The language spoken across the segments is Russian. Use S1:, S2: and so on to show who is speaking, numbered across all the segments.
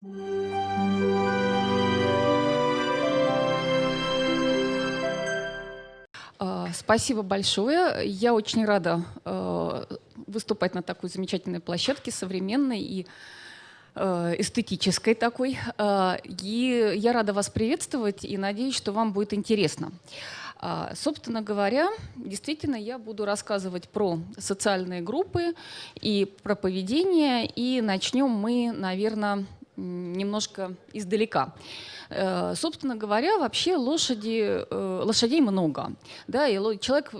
S1: А, спасибо большое. Я очень рада э, выступать на такой замечательной площадке, современной и э, эстетической такой. И я рада вас приветствовать и надеюсь, что вам будет интересно. А, собственно говоря, действительно, я буду рассказывать про социальные группы и про поведение. И начнем мы, наверное, немножко издалека. Э, собственно говоря, вообще лошади, э, лошадей много. Да, и человек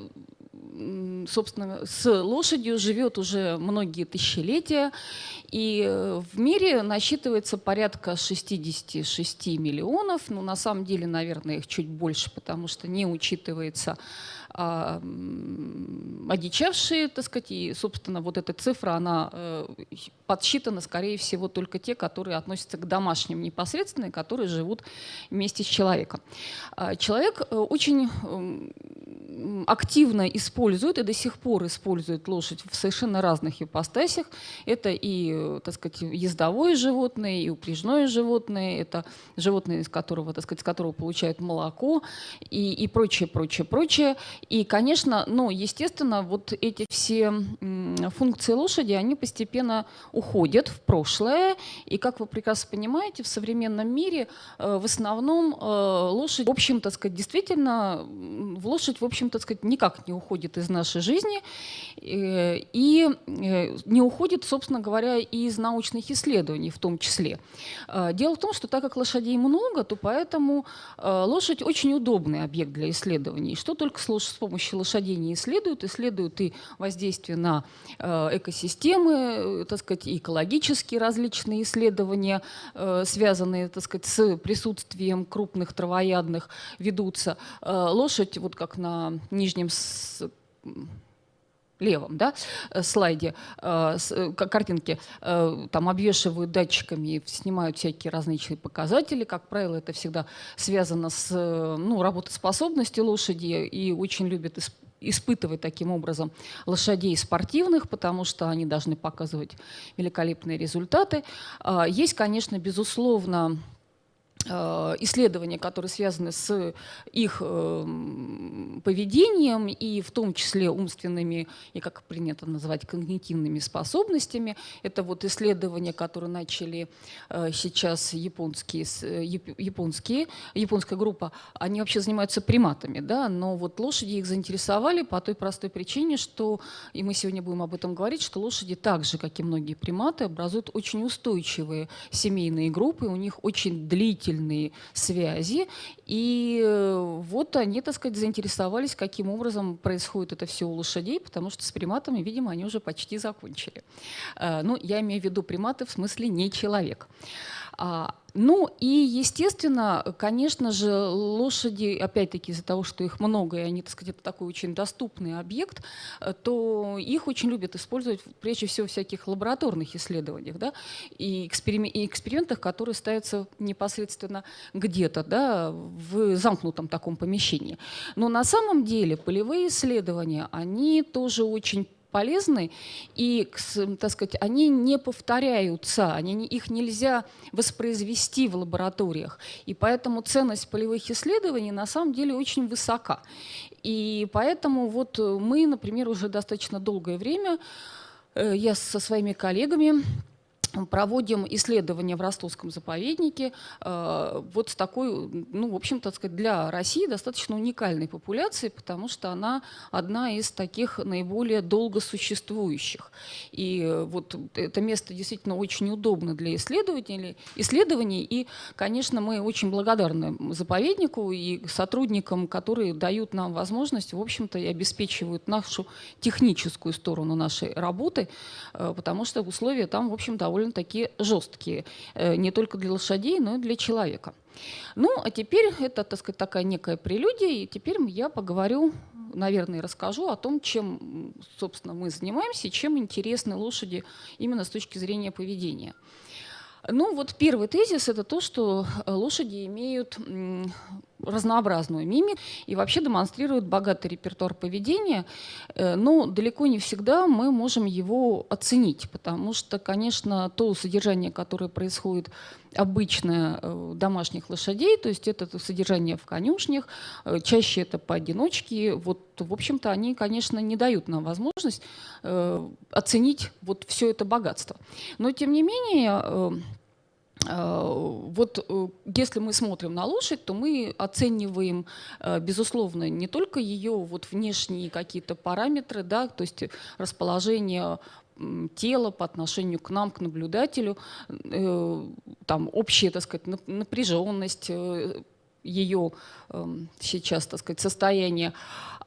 S1: собственно, с лошадью живет уже многие тысячелетия, и э, в мире насчитывается порядка 66 миллионов, ну, на самом деле, наверное, их чуть больше, потому что не учитывается а, одичавшие, так сказать, и, собственно, вот эта цифра, она подсчитана, скорее всего, только те, которые относятся к домашним непосредственно, которые живут вместе с человеком. А, человек э, очень активно использует и до сих пор использует лошадь в совершенно разных ипостасях. Это и, так сказать, ездовое животное, и упряжное животное, это животное, из которого, так сказать, с которого получают молоко и, и прочее, прочее, прочее. И, конечно, ну, естественно, вот эти все функции лошади, они постепенно уходят в прошлое. И, как вы прекрасно понимаете, в современном мире э, в основном э, лошадь, в общем, так сказать, действительно, в лошадь, в общем, так сказать, никак не уходит из нашей жизни. Э, и не уходит, собственно говоря, и из научных исследований в том числе. Дело в том, что так как лошадей много, то поэтому лошадь очень удобный объект для исследований. Что только с помощью лошадей не исследуют, исследуют и воздействие на экосистемы, так сказать, экологические различные исследования, э, связанные, так сказать, с присутствием крупных травоядных, ведутся. Лошадь, вот как на нижнем левом да, слайде, э, картинки, там обвешивают датчиками, снимают всякие различные показатели. Как правило, это всегда связано с ну, работоспособностью лошади и очень любят испытывать таким образом лошадей спортивных, потому что они должны показывать великолепные результаты. А, есть, конечно, безусловно, исследования, которые связаны с их эм, поведением и в том числе умственными и, как принято называть, когнитивными способностями. Это вот исследования, которые начали э, сейчас японские, э, японские, японская группа, они вообще занимаются приматами, да, но вот лошади их заинтересовали по той простой причине, что, и мы сегодня будем об этом говорить, что лошади так же, как и многие приматы, образуют очень устойчивые семейные группы, у них очень длительные длительные связи. И э, вот они, так сказать, заинтересовались, каким образом происходит это все у лошадей, потому что с приматами, видимо, они уже почти закончили. Э, ну, я имею в виду приматы в смысле не человек. Ну и, естественно, конечно же, лошади, опять-таки из-за того, что их много, и они, так сказать, это такой очень доступный объект, э, то их очень любят использовать прежде всего в всяких лабораторных исследованиях да, и, эксперим- и экспериментах, которые ставятся непосредственно где-то да, в замкнутом таком помещении. Но на самом деле полевые исследования, они тоже очень полезны, и, так сказать, они не повторяются, они, их нельзя воспроизвести в лабораториях. И поэтому ценность полевых исследований на самом деле очень высока. И поэтому вот мы, например, уже достаточно долгое время, э, я со своими коллегами проводим исследования в Ростовском заповеднике э, вот с такой, ну, в общем-то, сказать, для России достаточно уникальной популяцией, потому что она одна из таких наиболее долго существующих. И вот это место действительно очень удобно для исследователей, исследований. И, конечно, мы очень благодарны заповеднику и сотрудникам, которые дают нам возможность, в общем-то, и обеспечивают нашу техническую сторону нашей работы, э, потому что условия там, в общем, довольно довольно-таки жесткие, э, не только для лошадей, но и для человека. Ну, а теперь это, так сказать, такая некая прелюдия, и теперь я поговорю, наверное, расскажу о том, чем, собственно, мы занимаемся чем интересны лошади именно с точки зрения поведения. Ну, вот первый тезис – это то, что лошади имеют разнообразную мимику и вообще демонстрирует богатый репертуар поведения, э, но далеко не всегда мы можем его оценить, потому что, конечно, то содержание, которое происходит обычное у домашних лошадей, то есть это содержание в конюшнях, э, чаще это поодиночке, вот, в общем-то, они, конечно, не дают нам возможность э, оценить вот все это богатство. Но, тем не менее, э, Э, вот э, если мы смотрим на лошадь, то мы оцениваем, э, безусловно, не только ее вот внешние какие-то параметры, да, то есть расположение тела по отношению к нам, к наблюдателю, там общая, так сказать, напряженность ее эм, сейчас, так сказать, состояние,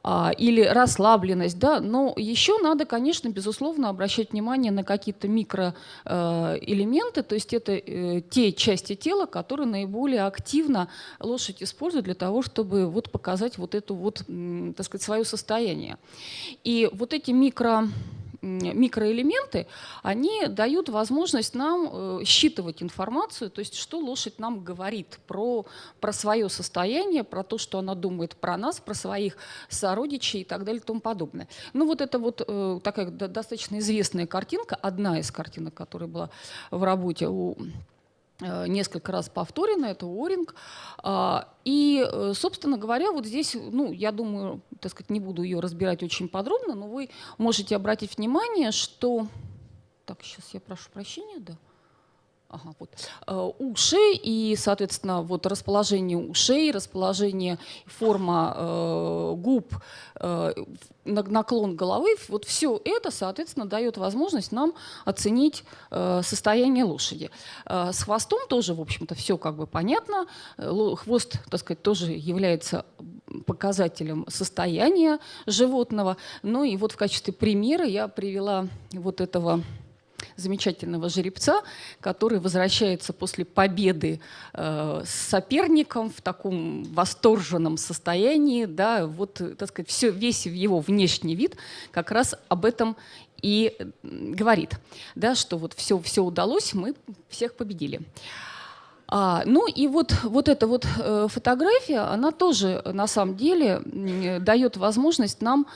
S1: а, или расслабленность, да, но еще надо, конечно, безусловно, обращать внимание на какие-то микроэлементы, э, то есть это э, те части тела, которые наиболее активно лошадь использует для того, чтобы вот показать вот это вот, так сказать, свое состояние. И вот эти микро микроэлементы, они дают возможность нам э, считывать информацию, то есть что лошадь нам говорит про, про свое состояние, про то, что она думает про нас, про своих сородичей и так далее и тому подобное. Ну вот это вот э, такая достаточно известная картинка, одна из картинок, которая была в работе у несколько раз повторено, это Уоринг. А, и, э, собственно говоря, вот здесь, ну, я думаю, так сказать, не буду ее разбирать очень подробно, но вы можете обратить внимание, что... Так, сейчас я прошу прощения, да. Ага, вот. Э, уши и, соответственно, вот расположение ушей, расположение, форма э, губ, э, наклон головы, вот все это, соответственно, дает возможность нам оценить э, состояние лошади. Э, с хвостом тоже, в общем-то, все как бы понятно. Хвост, так сказать, тоже является показателем состояния животного. Ну и вот в качестве примера я привела вот этого замечательного жеребца, который возвращается после победы э, с соперником в таком восторженном состоянии. Да, вот, так сказать, все, весь его внешний вид как раз об этом и говорит, да, что вот все, все удалось, мы всех победили. А, ну и вот, вот эта вот э, фотография, она тоже на самом деле дает возможность нам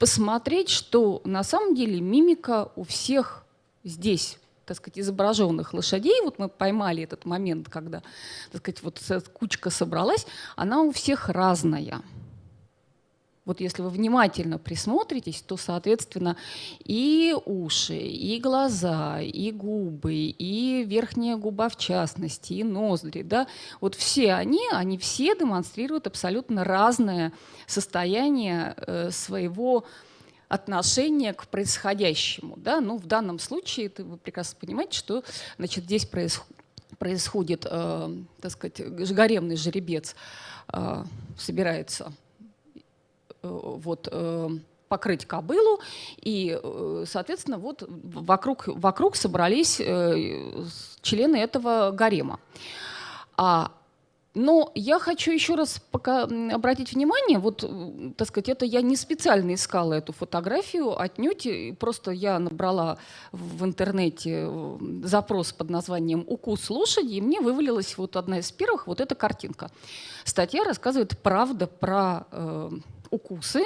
S1: посмотреть, что на самом деле мимика у всех здесь так сказать, изображенных лошадей, вот мы поймали этот момент, когда, так сказать, вот кучка собралась, она у всех разная. Вот если вы внимательно присмотритесь, то, соответственно, и уши, и глаза, и губы, и верхняя губа в частности, и ноздри, да, вот все они, они все демонстрируют абсолютно разное состояние э, своего отношение к происходящему. Да? Ну, в данном случае это вы прекрасно понимаете, что значит, здесь происходит происходит, э, так сказать, гаремный жеребец э, собирается э, вот, э, покрыть кобылу, и, э, соответственно, вот вокруг, вокруг собрались э, члены этого гарема. А но я хочу еще раз пока обратить внимание, вот, так сказать, это я не специально искала эту фотографию, отнюдь, просто я набрала в интернете запрос под названием «Укус лошади», и мне вывалилась вот одна из первых, вот эта картинка. Статья рассказывает правда про э, укусы,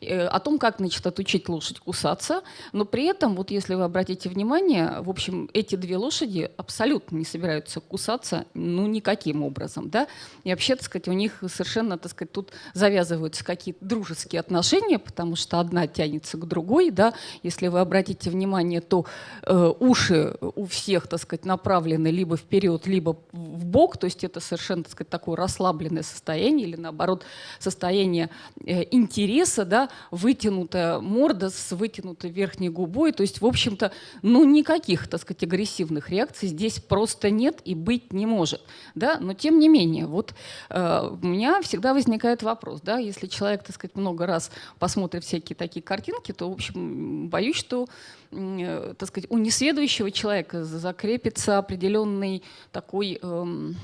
S1: э, о том, как значит, отучить лошадь кусаться, но при этом, вот если вы обратите внимание, в общем, эти две лошади абсолютно не собираются кусаться, ну, никаким образом, да, и вообще, так сказать, у них совершенно, так сказать, тут завязываются какие-то дружеские отношения, потому что одна тянется к другой, да, если вы обратите внимание, то э, уши у всех, так сказать, направлены либо вперед, либо в бок, то есть это совершенно, так сказать, такое расслабленное состояние или, наоборот, состояние э, интереса, да, вытянутая морда с вытянутой верхней губой. То есть, в общем-то, ну, никаких, так сказать, агрессивных реакций здесь просто нет и быть не может. Да? Но тем не менее, вот э, у меня всегда возникает вопрос, да, если человек, так сказать, много раз посмотрит всякие такие картинки, то, в общем, боюсь, что э, так сказать, у несведущего человека закрепится определенный такой эм,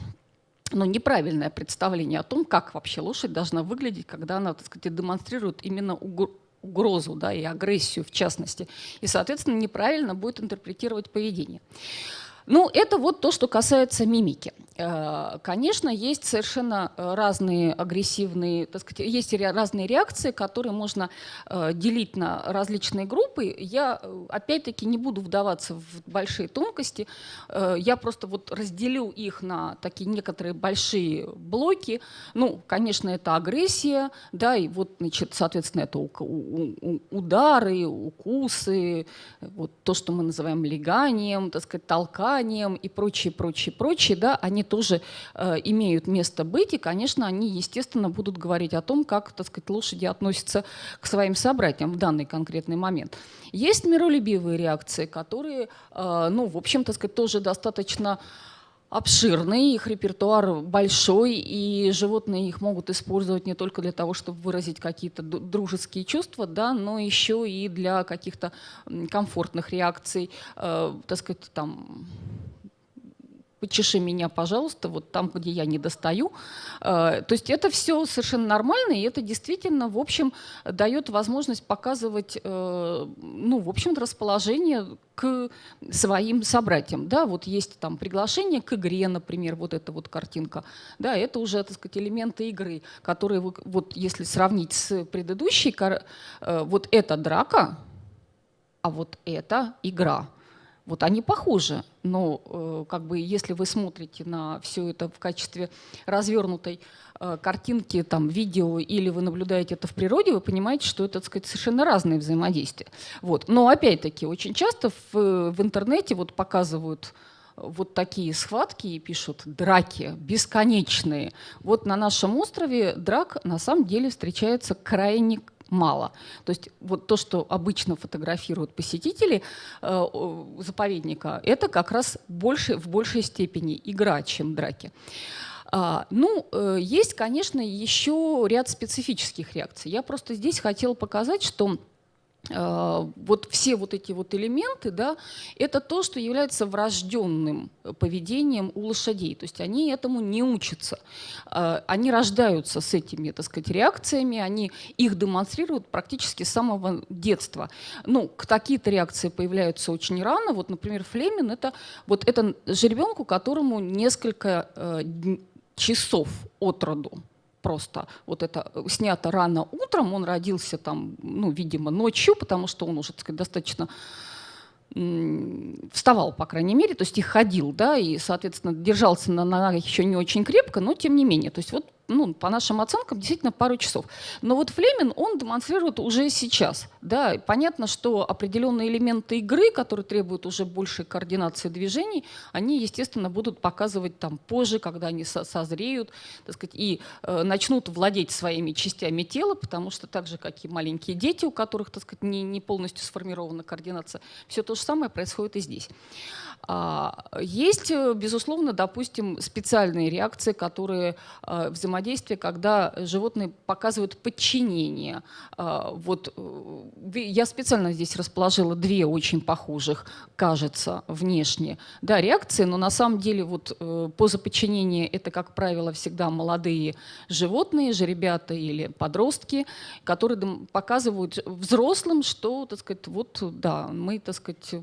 S1: но неправильное представление о том, как вообще лошадь должна выглядеть, когда она, так сказать, демонстрирует именно угрозу да, и агрессию в частности. И, соответственно, неправильно будет интерпретировать поведение. Ну, это вот то, что касается мимики. Э, конечно, есть совершенно э, разные агрессивные, так сказать, есть разные реакции, которые можно э, делить на различные группы. Я, опять-таки, не буду вдаваться в большие тонкости. Я просто вот разделю их на такие некоторые большие блоки. Ну, конечно, это агрессия, да, и вот, значит, соответственно, это удары, укусы, вот то, что мы называем леганием, так сказать, толканием и прочее, прочее, прочее, да, они они тоже э, имеют место быть, и, конечно, они, естественно, будут говорить о том, как, так сказать, лошади относятся к своим собратьям в данный конкретный момент. Есть миролюбивые реакции, которые, э, ну, в общем, так сказать, тоже достаточно обширный, их репертуар большой, и животные их могут использовать не только для того, чтобы выразить какие-то дружеские чувства, да, но еще и для каких-то комфортных реакций, э, так сказать, там почеши меня, пожалуйста, вот там, где я не достаю. Э, то есть это все совершенно нормально, и это действительно, в общем, дает возможность показывать, э, ну, в общем-то, расположение к своим собратьям. Да, вот есть там приглашение к игре, например, вот эта вот картинка. Да, это уже, так сказать, элементы игры, которые, вот если сравнить с предыдущей, э, вот эта драка, а вот это игра. Вот они похожи, но э, как бы если вы смотрите на все это в качестве развернутой э, картинки, там, видео или вы наблюдаете это в природе, вы понимаете, что это, так сказать, совершенно разные взаимодействия. Вот. Но опять-таки очень часто в, в интернете вот показывают вот такие схватки и пишут драки бесконечные. Вот на нашем острове драк на самом деле встречается крайне мало. То есть вот то, что обычно фотографируют посетители э, заповедника, это как раз больше, в большей степени игра, чем драки. А, ну, э, есть, конечно, еще ряд специфических реакций. Я просто здесь хотела показать, что вот все вот эти вот элементы, да, это то, что является врожденным поведением у лошадей. То есть они этому не учатся. Э, они рождаются с этими, так сказать, реакциями, они их демонстрируют практически с самого детства. Ну, какие-то реакции появляются очень рано. Вот, например, Флемин – это вот это жеребенку, которому несколько э, часов от роду просто вот это э, снято рано утром, он родился там, ну, видимо, ночью, потому что он уже, так сказать, достаточно вставал, по крайней мере, то есть и ходил, да, и, соответственно, держался на ногах еще не очень крепко, но тем не менее. То есть вот ну, по нашим оценкам, действительно пару часов. Но вот Флемин, он демонстрирует уже сейчас. Да, понятно, что определенные элементы игры, которые требуют уже большей координации движений, они, естественно, будут показывать там позже, когда они созреют, так сказать, и э, начнут владеть своими частями тела, потому что так же, как и маленькие дети, у которых, так сказать, не, не полностью сформирована координация, все то же самое происходит и здесь. А, есть, э, безусловно, допустим, специальные реакции, которые э, взаимодействие, когда животные показывают подчинение. А, вот э, я специально здесь расположила две очень похожих, кажется, внешне, да, реакции, но на самом деле вот поза подчинения это, как правило, всегда молодые животные, жеребята или подростки, которые показывают взрослым, что, так сказать, вот, да, мы, так сказать,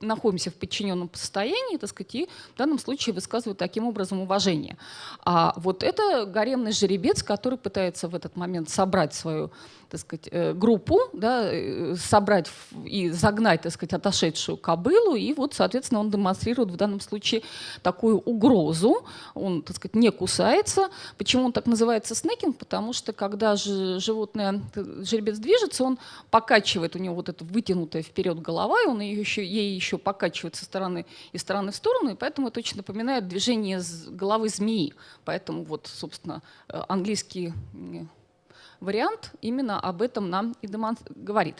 S1: находимся в подчиненном состоянии, так сказать, и в данном случае высказывают таким образом уважение. А вот это гаремный жеребец, который пытается в этот момент собрать свою так сказать, э, группу, да, э, собрать и загнать, так сказать, отошедшую кобылу, и вот, соответственно, он демонстрирует в данном случае такую угрозу, он, так сказать, не кусается. Почему он так называется снекинг? Потому что когда же животное, жеребец движется, он покачивает, у него вот эта вытянутая вперед голова, и он ее еще, ей еще покачивает со стороны из стороны в сторону, и поэтому это очень напоминает движение головы змеи. Поэтому вот, собственно, э, английский вариант именно об этом нам и говорит.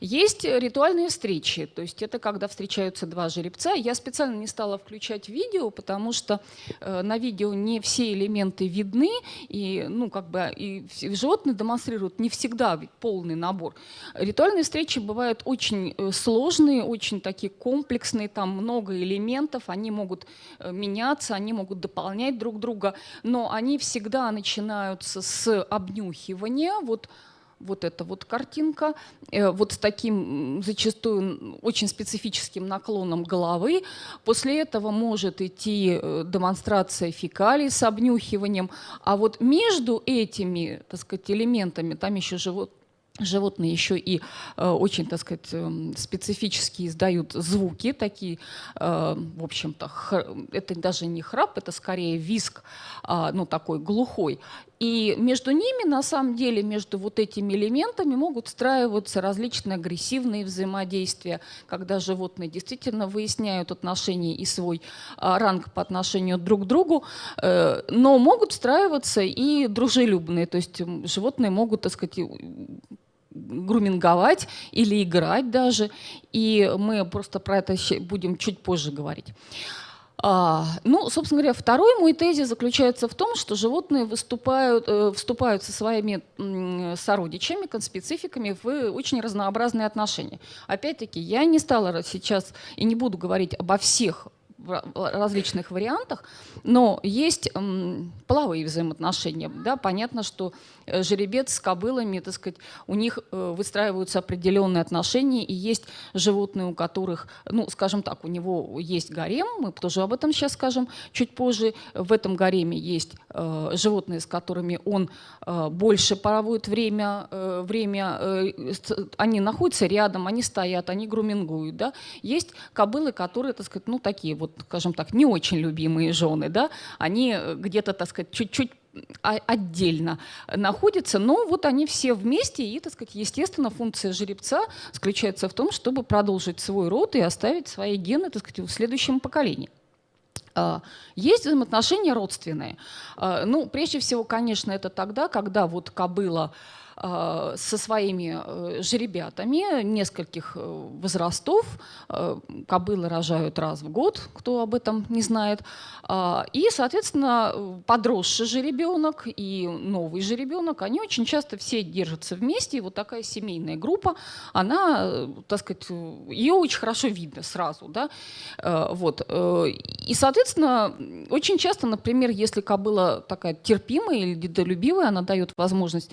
S1: Есть ритуальные встречи, то есть это когда встречаются два жеребца. Я специально не стала включать видео, потому что э, на видео не все элементы видны, и, ну, как бы, и животные демонстрируют не всегда полный набор. Ритуальные встречи бывают очень э, сложные, очень такие комплексные, там много элементов, они могут э, меняться, они могут дополнять друг друга, но они всегда начинаются с обнюхивания, планирования, вот вот эта вот картинка, э, вот с таким зачастую очень специфическим наклоном головы. После этого может идти э, демонстрация фекалий с обнюхиванием. А вот между этими, так сказать, элементами, там еще живот, Животные еще и э, очень, так сказать, э, специфически издают звуки, такие, э, в общем-то, это даже не храп, это скорее виск, э, ну, такой глухой. И между ними, на самом деле, между вот этими элементами могут встраиваться различные агрессивные взаимодействия, когда животные действительно выясняют отношения и свой э, ранг по отношению друг к другу, э, но могут встраиваться и дружелюбные, то есть животные могут, так сказать, груминговать или играть даже. И мы просто про это будем чуть позже говорить. А, ну, собственно говоря, второй мой тезис заключается в том, что животные выступают, э, вступают со своими э, сородичами, конспецификами в очень разнообразные отношения. Опять-таки, я не стала сейчас и не буду говорить обо всех различных вариантах, но есть половые взаимоотношения. Да? Понятно, что э, жеребец с кобылами, так сказать, у них э, выстраиваются определенные отношения, и есть животные, у которых, ну, скажем так, у него есть гарем, мы тоже об этом сейчас скажем чуть позже. В этом гареме есть животные, с которыми он больше проводит время, время они находятся рядом, они стоят, они грумингуют. Да? Есть кобылы, которые, так сказать, ну, такие вот скажем так, не очень любимые жены, да, они где-то, так сказать, чуть-чуть отдельно находятся, но вот они все вместе, и, так сказать, естественно, функция жеребца заключается в том, чтобы продолжить свой род и оставить свои гены, так сказать, в следующем поколении. А, есть взаимоотношения родственные. А, ну, прежде всего, конечно, это тогда, когда вот кобыла со своими э, жеребятами нескольких э, возрастов. Кобылы рожают раз в год, кто об этом не знает. И, соответственно, подросший жеребенок и новый жеребенок, они очень часто все держатся вместе. И вот такая семейная группа, она, так сказать, ее очень хорошо видно сразу. Да? Вот. И, соответственно, очень часто, например, если кобыла такая терпимая или дедолюбивая, она дает возможность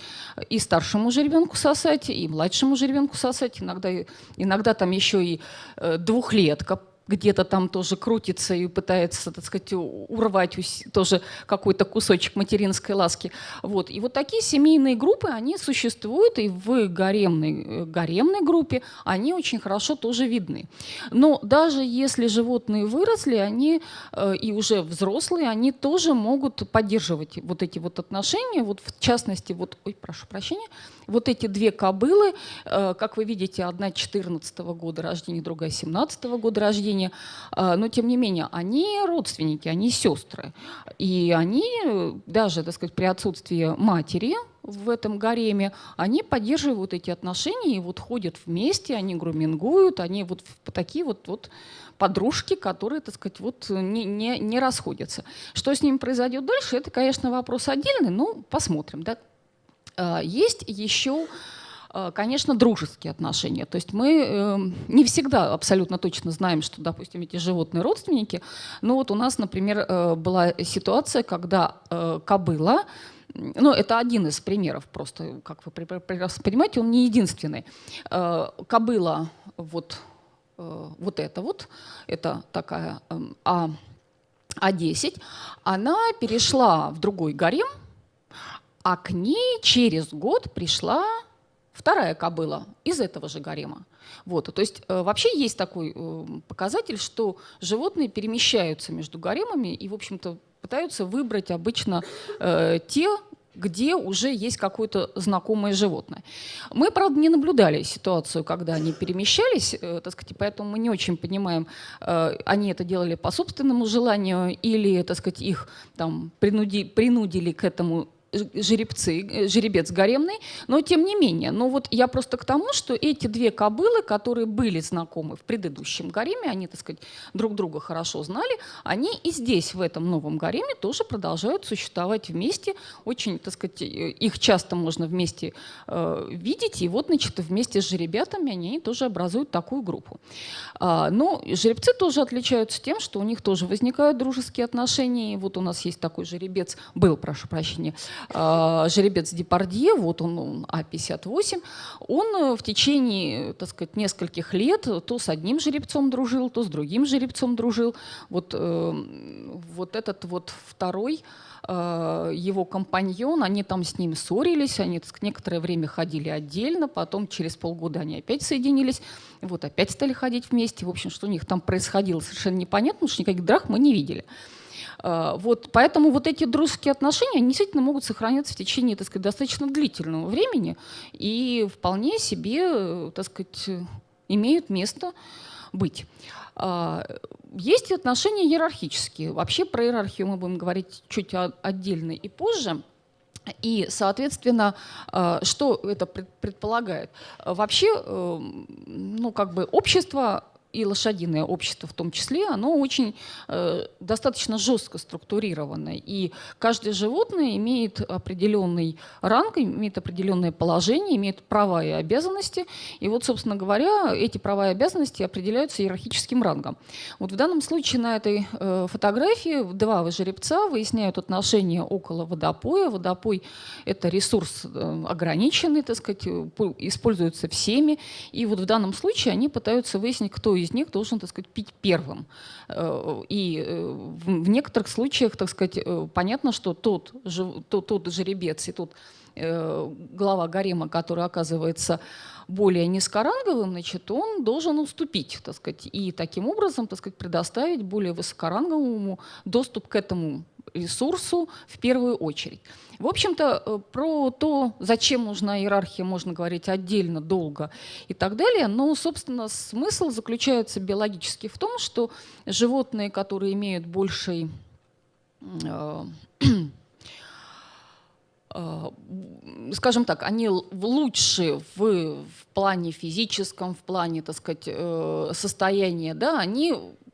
S1: и старшему жеребенку сосать, и младшему жеребенку сосать. Иногда, иногда там еще и э, двухлетка где-то там тоже крутится и пытается, так сказать, урвать тоже какой-то кусочек материнской ласки. Вот. И вот такие семейные группы, они существуют, и в гаремной, гаремной группе они очень хорошо тоже видны. Но даже если животные выросли, они э, и уже взрослые, они тоже могут поддерживать вот эти вот отношения. Вот в частности, вот, ой, прошу прощения, вот эти две кобылы, э, как вы видите, одна 14 -го года рождения, другая 17 -го года рождения, рождения, а, но тем не менее они родственники, они сестры. И они даже, так сказать, при отсутствии матери в этом гареме, они поддерживают эти отношения и вот ходят вместе, они грумингуют, они вот такие вот, вот подружки, которые, так сказать, вот не, не, не расходятся. Что с ними произойдет дальше, это, конечно, вопрос отдельный, но посмотрим. Да? А, есть еще конечно, дружеские отношения. То есть мы эм, не всегда абсолютно точно знаем, что, допустим, эти животные родственники. Но вот у нас, например, э, была ситуация, когда э, кобыла, ну, это один из примеров просто, как вы прекрасно понимаете, он не единственный. Кобыла вот, вот это вот, это такая эм, А, А10, она перешла в другой гарем, а к ней через год пришла вторая кобыла из этого же гарема. Вот, то есть э, вообще есть такой э, показатель, что животные перемещаются между гаремами и, в общем-то, пытаются выбрать обычно э, те, где уже есть какое-то знакомое животное. Мы, правда, не наблюдали ситуацию, когда они перемещались, э, так сказать, поэтому мы не очень понимаем, они это делали по собственному желанию или, так сказать, их там принуди, принудили к этому жеребцы, э, жеребец гаремный, но тем не менее. Но вот я просто к тому, что эти две кобылы, которые были знакомы в предыдущем гареме, они, так сказать, друг друга хорошо знали, они и здесь, в этом новом гареме, тоже продолжают существовать вместе. Очень, так сказать, э, их часто можно вместе э, видеть, и вот, значит, вместе с жеребятами они тоже образуют такую группу. А, но жеребцы тоже отличаются тем, что у них тоже возникают дружеские отношения. И вот у нас есть такой жеребец, был, прошу прощения, жеребец Депардье, вот он, он А58, он в течение, так сказать, нескольких лет то с одним жеребцом дружил, то с другим жеребцом дружил. Вот, э, вот этот вот второй Э, его компаньон, они там с ним ссорились, они некоторое время ходили отдельно, потом через полгода они опять соединились, вот опять стали ходить вместе. В общем, что у них там происходило, совершенно непонятно, потому что никаких драк мы не видели. Э, вот, поэтому вот эти дружеские отношения они действительно могут сохраняться в течение так сказать, достаточно длительного времени и вполне себе так сказать, имеют место быть. А, есть отношения иерархические. Вообще про иерархию мы будем говорить чуть отдельно и позже. И, соответственно, а, что это предполагает? Вообще, э, ну, как бы общество и лошадиное общество в том числе, оно очень э, достаточно жестко структурировано. И каждое животное имеет определенный ранг, имеет определенное положение, имеет права и обязанности. И вот, собственно говоря, эти права и обязанности определяются иерархическим рангом. Вот в данном случае на этой э, фотографии два жеребца выясняют отношения около водопоя. Водопой – это ресурс э, ограниченный, так сказать, используется всеми. И вот в данном случае они пытаются выяснить, кто из них должен, так сказать, пить первым. Э, и э, в некоторых случаях, так сказать, э, понятно, что тот, тот, тот жеребец и тот глава гарема, который оказывается более низкоранговым, значит, он должен уступить, так сказать, и таким образом, так сказать, предоставить более высокоранговому доступ к этому ресурсу в первую очередь. В общем-то, э, про то, зачем нужна иерархия, можно говорить отдельно, долго и так далее. Но, собственно, смысл заключается биологически в том, что животные, которые имеют больший э, э, скажем так, они лучше в, в плане физическом, в плане, так сказать, состояния, да, они,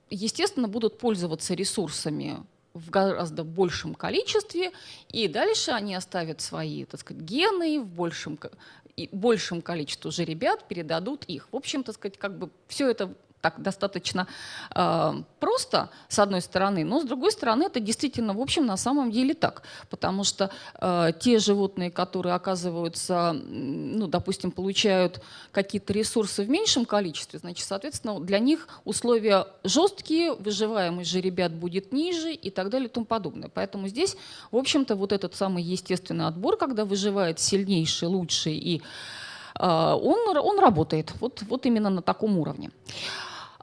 S1: естественно, будут пользоваться ресурсами в гораздо большем количестве, и дальше они оставят свои, так сказать, гены в большем, большем количестве жеребят, передадут их. В общем, так сказать, как бы все это так достаточно э, просто, с одной стороны, но с другой стороны это действительно, в общем, на самом деле так. Потому что э, те животные, которые оказываются, ну, допустим, получают какие-то ресурсы в меньшем количестве, значит, соответственно, для них условия жесткие, выживаемость же ребят будет ниже и так далее и тому подобное. Поэтому здесь, в общем-то, вот этот самый естественный отбор, когда выживает сильнейший, лучший и э, он, он работает вот, вот именно на таком уровне.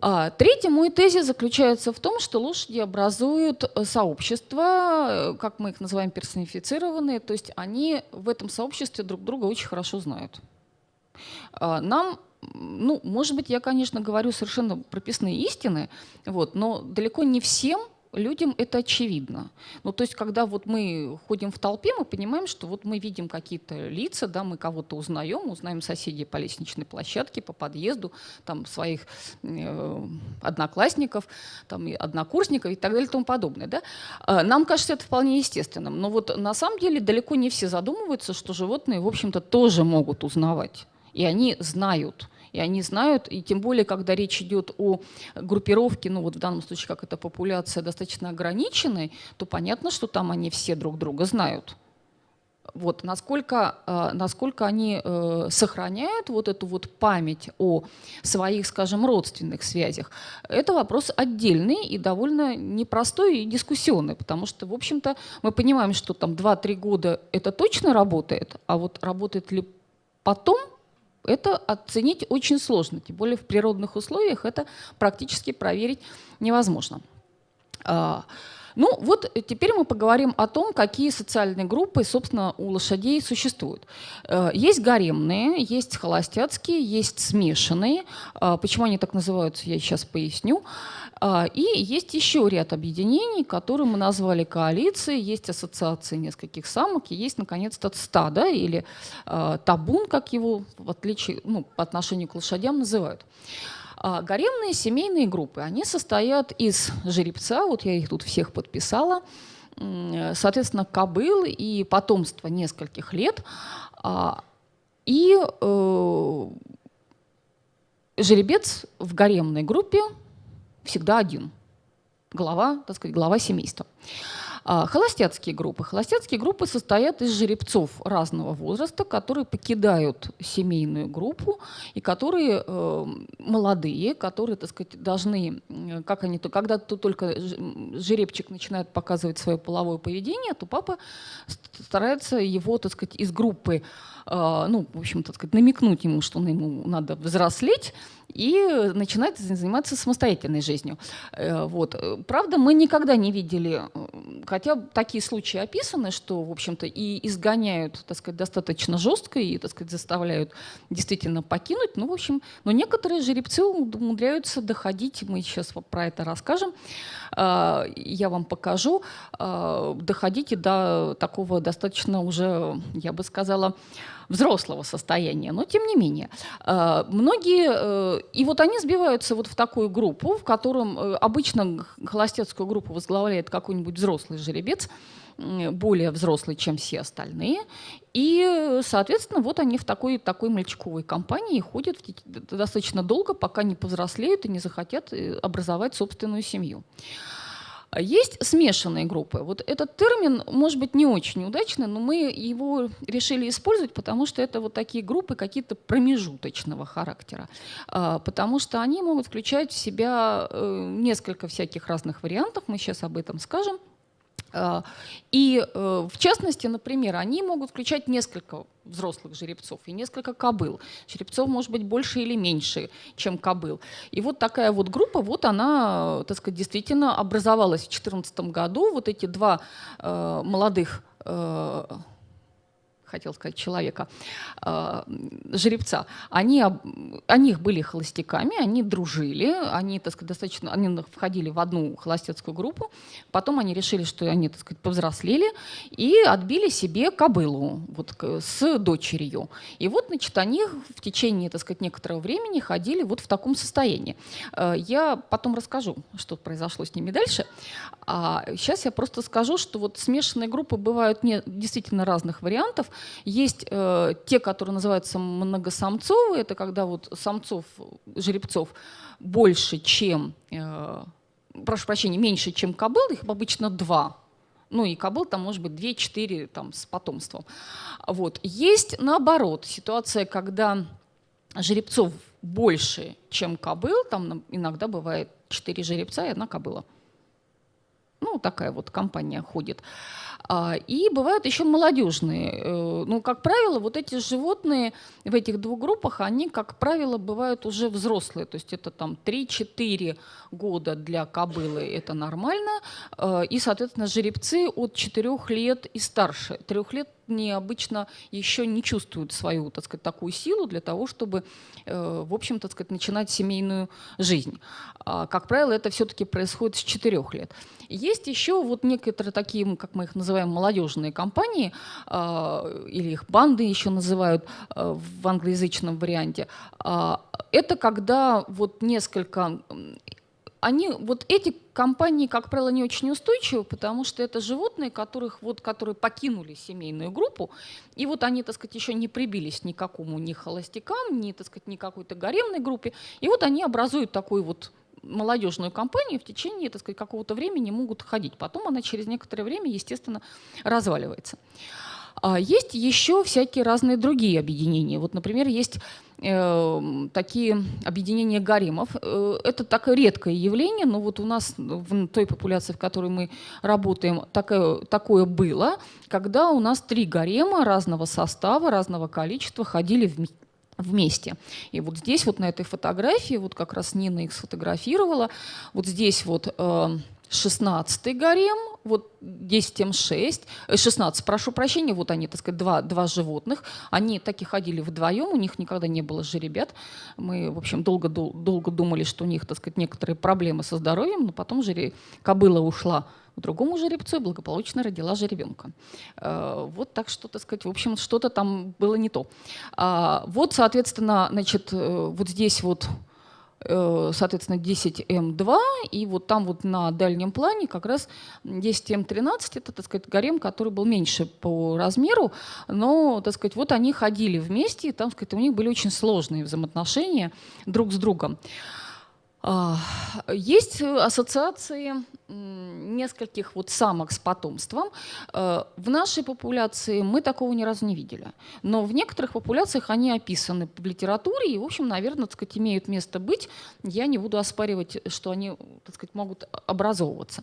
S1: А, третий мой тезис заключается в том, что лошади образуют э, сообщества, э, как мы их называем, персонифицированные, то есть они в этом сообществе друг друга очень хорошо знают. А, нам ну, может быть, я, конечно, говорю совершенно прописные истины, вот, но далеко не всем людям это очевидно. Ну, то есть, когда вот мы ходим в толпе, мы понимаем, что вот мы видим какие-то лица, да, мы кого-то узнаем, узнаем соседей по лестничной площадке, по подъезду, там, своих э, одноклассников, там, однокурсников и так далее и тому подобное. Да? Э, нам кажется это вполне естественным, но вот на самом деле далеко не все задумываются, что животные, в общем-то, тоже могут узнавать. И они знают, и они знают, и тем более, когда речь идет о группировке, ну вот в данном случае, как эта популяция достаточно ограниченной, то понятно, что там они все друг друга знают. Вот, насколько, э, насколько они э, сохраняют вот эту вот память о своих, скажем, родственных связях, это вопрос отдельный и довольно непростой и дискуссионный, потому что, в общем-то, мы понимаем, что там 2-3 года это точно работает, а вот работает ли потом, это оценить очень сложно, тем более в природных условиях это практически проверить невозможно. Ну вот теперь мы поговорим о том, какие социальные группы, собственно, у лошадей существуют. Э, есть гаремные, есть холостяцкие, есть смешанные. А, почему они так называются, я сейчас поясню. А, и есть еще ряд объединений, которые мы назвали коалиции, есть ассоциации нескольких самок, и есть, наконец-то, стадо или э, табун, как его в отличие, ну, по отношению к лошадям называют. А гаремные семейные группы, они состоят из жеребца, вот я их тут всех подписала, соответственно, кобыл и потомство нескольких лет, а, и э, жеребец в гаремной группе всегда один, глава, так сказать, глава семейства. А холостяцкие группы. Холостяцкие группы состоят из жеребцов разного возраста, которые покидают семейную группу и которые э, молодые, которые, так сказать, должны, как они, то, когда то только жеребчик начинает показывать свое половое поведение, то папа старается его, так сказать, из группы а, ну, в общем, так сказать, намекнуть ему, что ему надо взрослеть, и начинает заниматься самостоятельной жизнью. Э, вот. Правда, мы никогда не видели, хотя такие случаи описаны, что, в общем-то, и изгоняют, так сказать, достаточно жестко, и, так сказать, заставляют действительно покинуть. Ну, в общем, но некоторые жеребцы умудряются доходить, мы сейчас про это расскажем, а, я вам покажу, а, доходить и до такого достаточно уже, я бы сказала, взрослого состояния, но тем не менее. Э, многие, э, и вот они сбиваются вот в такую группу, в котором э, обычно холостецкую группу возглавляет какой-нибудь взрослый жеребец, более взрослый, чем все остальные. И, соответственно, вот они в такой, такой мальчиковой компании ходят достаточно долго, пока не повзрослеют и не захотят образовать собственную семью. Есть смешанные группы. Вот этот термин, может быть, не очень удачный, но мы его решили использовать, потому что это вот такие группы какие-то промежуточного характера. А, потому что они могут включать в себя э, несколько всяких разных вариантов, мы сейчас об этом скажем. А, и э, в частности, например, они могут включать несколько взрослых жеребцов и несколько кобыл. Жеребцов может быть больше или меньше, чем кобыл. И вот такая вот группа, вот она, так сказать, действительно образовалась в 2014 году. Вот эти два э, молодых э, хотел сказать, человека, э, жеребца, они, они были холостяками, они дружили, они, так сказать, достаточно, они входили в одну холостецкую группу, потом они решили, что они, так сказать, повзрослели и отбили себе кобылу вот, с дочерью. И вот, значит, они в течение, так сказать, некоторого времени ходили вот в таком состоянии. Э, я потом расскажу, что произошло с ними дальше. А сейчас я просто скажу, что вот смешанные группы бывают не, действительно разных вариантов. Есть э, те, которые называются многосамцовые, это когда вот самцов, жеребцов больше, чем, э, прошу прощения, меньше, чем кобыл, их обычно два. Ну и кобыл там может быть 2-4 там, с потомством. Вот. Есть наоборот ситуация, когда жеребцов больше, чем кобыл, там иногда бывает 4 жеребца и одна кобыла. Ну, такая вот компания ходит. А, и бывают еще молодежные. Э, ну, как правило, вот эти животные в этих двух группах, они, как правило, бывают уже взрослые. То есть это там 3-4 года для кобылы, это нормально. А, и, соответственно, жеребцы от 4 лет и старше. 3 лет необычно еще не чувствуют свою, так сказать, такую силу для того, чтобы, э, в общем, так сказать, начинать семейную жизнь. А, как правило, это все-таки происходит с 4 лет. Есть еще вот некоторые такие, как мы их называем, молодежные компании, а, или их банды еще называют а, в англоязычном варианте. Это когда вот несколько они, вот эти компании, как правило, не очень устойчивы, потому что это животные, которых, вот, которые покинули семейную группу, и вот они, так сказать, еще не прибились ни к какому ни холостякам, ни, так сказать, ни какой-то гаремной группе, и вот они образуют такую вот молодежную компанию в течение так сказать, какого-то времени могут ходить. Потом она через некоторое время, естественно, разваливается. А есть еще всякие разные другие объединения. Вот, например, есть э, такие объединения гаремов. Э, это такое редкое явление, но вот у нас в той популяции, в которой мы работаем, такое, такое было, когда у нас три гарема разного состава, разного количества ходили в вместе. И вот здесь вот на этой фотографии, вот как раз Нина их сфотографировала, вот здесь вот э, 16 гарем, вот 10 М6, 16, прошу прощения, вот они, так сказать, два, два животных, они так и ходили вдвоем, у них никогда не было жеребят. Мы, в общем, долго, долго думали, что у них, так сказать, некоторые проблемы со здоровьем, но потом жереб... кобыла ушла к другому жеребцу и благополучно родила жеребенка. Э, вот так что, так сказать, в общем, что-то там было не то. А, вот, соответственно, значит, э, вот здесь вот Э, соответственно, 10М2, и вот там вот на дальнем плане как раз 10М13, это, так сказать, гарем, который был меньше по размеру, но, так сказать, вот они ходили вместе, и там, так сказать, у них были очень сложные взаимоотношения друг с другом. А, есть ассоциации нескольких вот самок с потомством. Э, в нашей популяции мы такого ни разу не видели. Но в некоторых популяциях они описаны в литературе и, в общем, наверное, так сказать, имеют место быть. Я не буду оспаривать, что они так сказать, могут образовываться.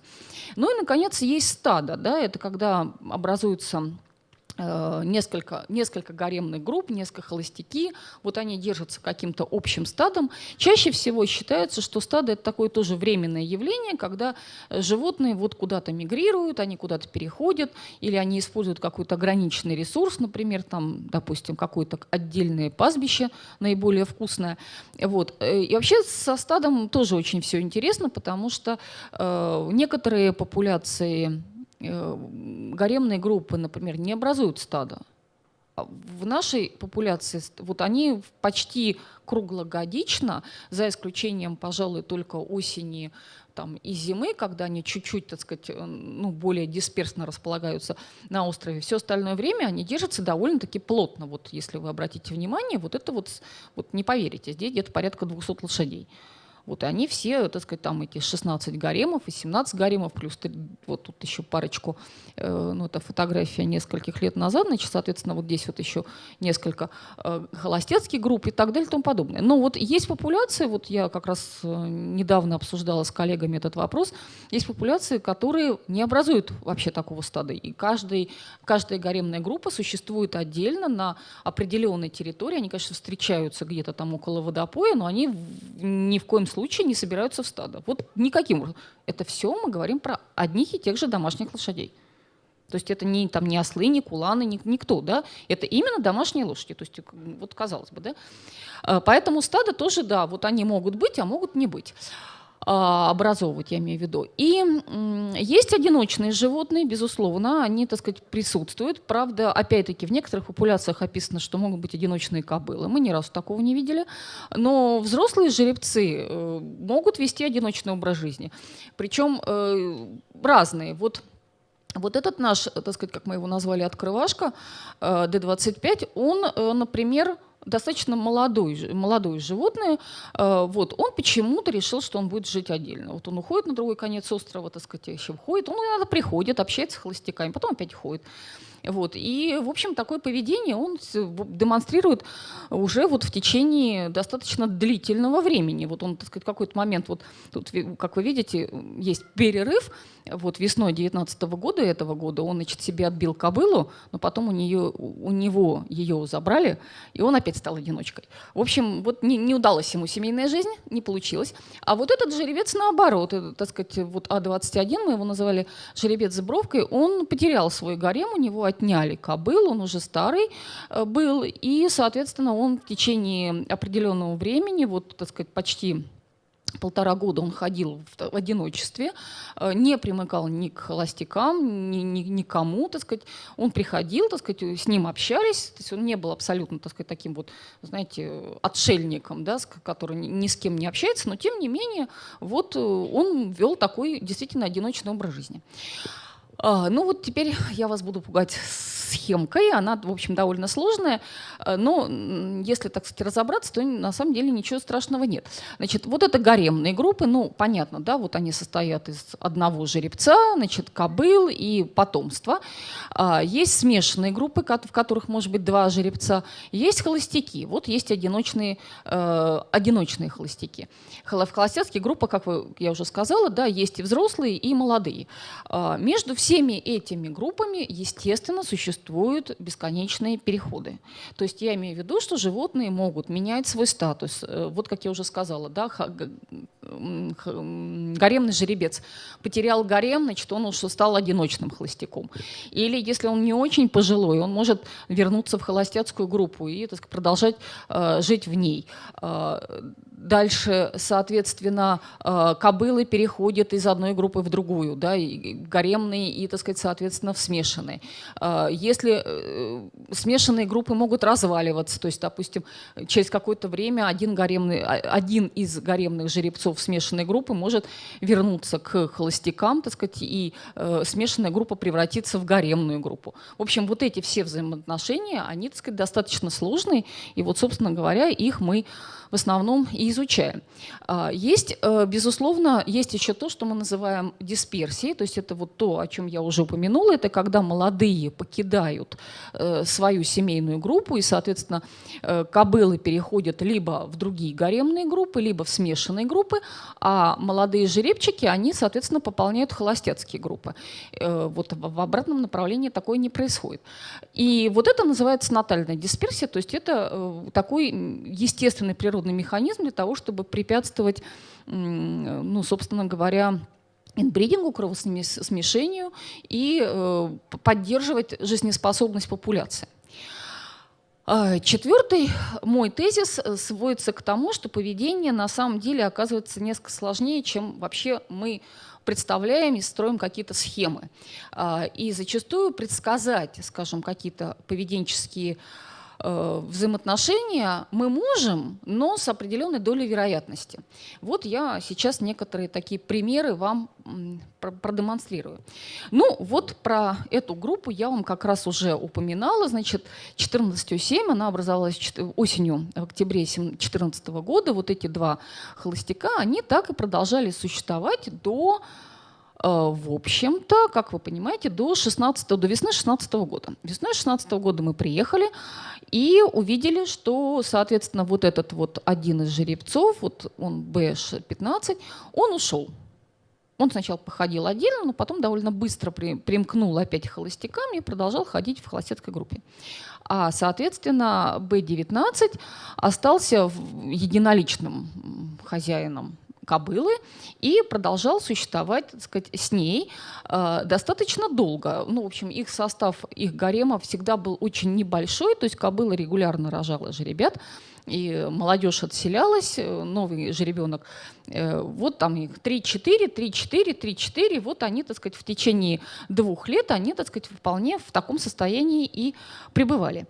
S1: Ну и, наконец, есть стадо. Да? Это когда образуются Э, несколько, несколько гаремных групп, несколько холостяки, вот они держатся каким-то общим стадом. Чаще всего считается, что стадо – это такое тоже временное явление, когда животные вот куда-то мигрируют, они куда-то переходят, или они используют какой-то ограниченный ресурс, например, там, допустим, какое-то отдельное пастбище, наиболее вкусное. Вот. Э, и вообще со стадом тоже очень все интересно, потому что э, некоторые популяции Э, гаремные группы, например, не образуют стадо. А в нашей популяции вот они почти круглогодично, за исключением, пожалуй, только осени там, и зимы, когда они чуть-чуть, так сказать, э, ну, более дисперсно располагаются на острове, все остальное время они держатся довольно-таки плотно. Вот если вы обратите внимание, вот это вот, вот не поверите, здесь где-то порядка 200 лошадей. Вот, и они все, так сказать, там эти 16 гаремов и 17 гаремов, плюс вот тут еще парочку, э, ну, это фотография нескольких лет назад, значит, соответственно, вот здесь вот еще несколько э, холостецких групп и так далее и тому подобное. Но вот есть популяции, вот я как раз э, недавно обсуждала с коллегами этот вопрос, есть популяции, которые не образуют вообще такого стада. И каждый, каждая гаремная группа существует отдельно на определенной территории. Они, конечно, встречаются где-то там около водопоя, но они ни в коем случае случае не собираются в стадо. Вот никаким. Это все мы говорим про одних и тех же домашних лошадей. То есть это не, там, не ослы, не куланы, не, никто, да? Это именно домашние лошади. То есть вот казалось бы, да? А, поэтому стадо тоже, да, вот они могут быть, а могут не быть. А, образовывать, я имею в виду. И есть одиночные животные, безусловно, они, так сказать, присутствуют. Правда, опять-таки, в некоторых популяциях описано, что могут быть одиночные кобылы. Мы ни разу такого не видели. Но взрослые жеребцы э, могут вести одиночный образ жизни. Причем э, разные. Вот вот этот наш, так сказать, как мы его назвали, открывашка, э, D25, он, например, достаточно молодой, молодое животное, э, вот, он почему-то решил, что он будет жить отдельно. Вот он уходит на другой конец острова, так сказать, еще входит, он иногда приходит, общается с холостяками, потом опять уходит. Вот. И, в общем, такое поведение он демонстрирует уже вот в течение достаточно длительного времени. Вот он, так сказать, какой-то момент, вот тут, как вы видите, есть перерыв, вот весной 19 года этого года он, значит, себе отбил кобылу, но потом у, нее, у него ее забрали, и он опять стал одиночкой. В общем, вот не, не удалась ему семейная жизнь, не получилось. А вот этот жеребец наоборот, это, так сказать, вот А21, мы его называли жеребец с бровкой, он потерял свой гарем, у него отняли кобыл, он уже старый э, был, и, соответственно, он в течение определенного времени, вот, так сказать, почти полтора года он ходил в одиночестве, э, не примыкал ни к холостякам, ни, ни, никому, так сказать. Он приходил, так сказать, с ним общались, то есть он не был абсолютно, так сказать, таким вот, знаете, отшельником, да, который ни с кем не общается, но тем не менее, вот э, он вел такой действительно одиночный образ жизни. А, ну вот теперь я вас буду пугать схемкой, она, в общем, довольно сложная, э, но если, так сказать, разобраться, то на самом деле ничего страшного нет. Значит, вот это гаремные группы, ну, понятно, да, вот они состоят из одного жеребца, значит, кобыл и потомства. Есть смешанные группы, в которых может быть два жеребца, есть холостяки, вот есть одиночные, э, одиночные холостяки. В холостяцкие группы, как я уже сказала, да, есть и взрослые, и молодые. А, между всеми этими группами, естественно, существует существуют бесконечные переходы. То есть я имею в виду, что животные могут менять свой статус. Э, вот как я уже сказала, да, гаремный жеребец потерял гарем, значит, он уже стал одиночным холостяком. Или если он не очень пожилой, он может вернуться в холостяцкую группу и так сказать, продолжать э, жить в ней. Э, Дальше, соответственно, э, кобылы переходят из одной группы в другую, да, и гаремные и, так сказать, соответственно, в смешанные. Э, если э, смешанные группы могут разваливаться, то есть, допустим, через какое-то время один, гаремный, а, один из гаремных жеребцов смешанной группы может вернуться к холостякам, так сказать, и смешанная группа превратиться в гаремную группу. В общем, вот эти все взаимоотношения, они, так сказать, достаточно сложные, и вот, собственно говоря, их мы в основном и изучаем. А, есть, э, безусловно, есть еще то, что мы называем дисперсией, то есть это вот то, о чем я уже упомянула, это когда молодые покидают э, свою семейную группу, и, соответственно, э, кобылы переходят либо в другие гаремные группы, либо в смешанные группы, а молодые жеребчики, они, соответственно, пополняют холостяцкие группы. Вот в обратном направлении такое не происходит. И вот это называется натальная дисперсия, то есть это такой естественный природный механизм для того, чтобы препятствовать, ну, собственно говоря, инбридингу, кровосмешению и э, поддерживать жизнеспособность популяции. А, четвертый мой тезис э, сводится к тому, что поведение на самом деле оказывается несколько сложнее, чем вообще мы представляем и строим какие-то схемы. А, и зачастую предсказать, скажем, какие-то поведенческие взаимоотношения мы можем, но с определенной долей вероятности. Вот я сейчас некоторые такие примеры вам продемонстрирую. Ну, вот про эту группу я вам как раз уже упоминала. Значит, 14.7, она образовалась осенью, в октябре 2014 года. Вот эти два холостяка, они так и продолжали существовать до Э, в общем-то, как вы понимаете, до, 16, до весны 16 года. Весной 16 года мы приехали и увидели, что, соответственно, вот этот вот один из жеребцов, вот он БШ-15, он ушел. Он сначала походил отдельно, но потом довольно быстро при, примкнул опять холостяками и продолжал ходить в холостяцкой группе. А, соответственно, Б-19 остался единоличным хозяином кобылы и продолжал существовать, так сказать, с ней э, достаточно долго. Ну, в общем, их состав, их гарема всегда был очень небольшой, то есть кобыла регулярно рожала жеребят, и молодежь отселялась, э, новый жеребенок, э, вот там их 3-4, 3-4, 3-4, вот они, так сказать, в течение двух лет, они, так сказать, вполне в таком состоянии и пребывали.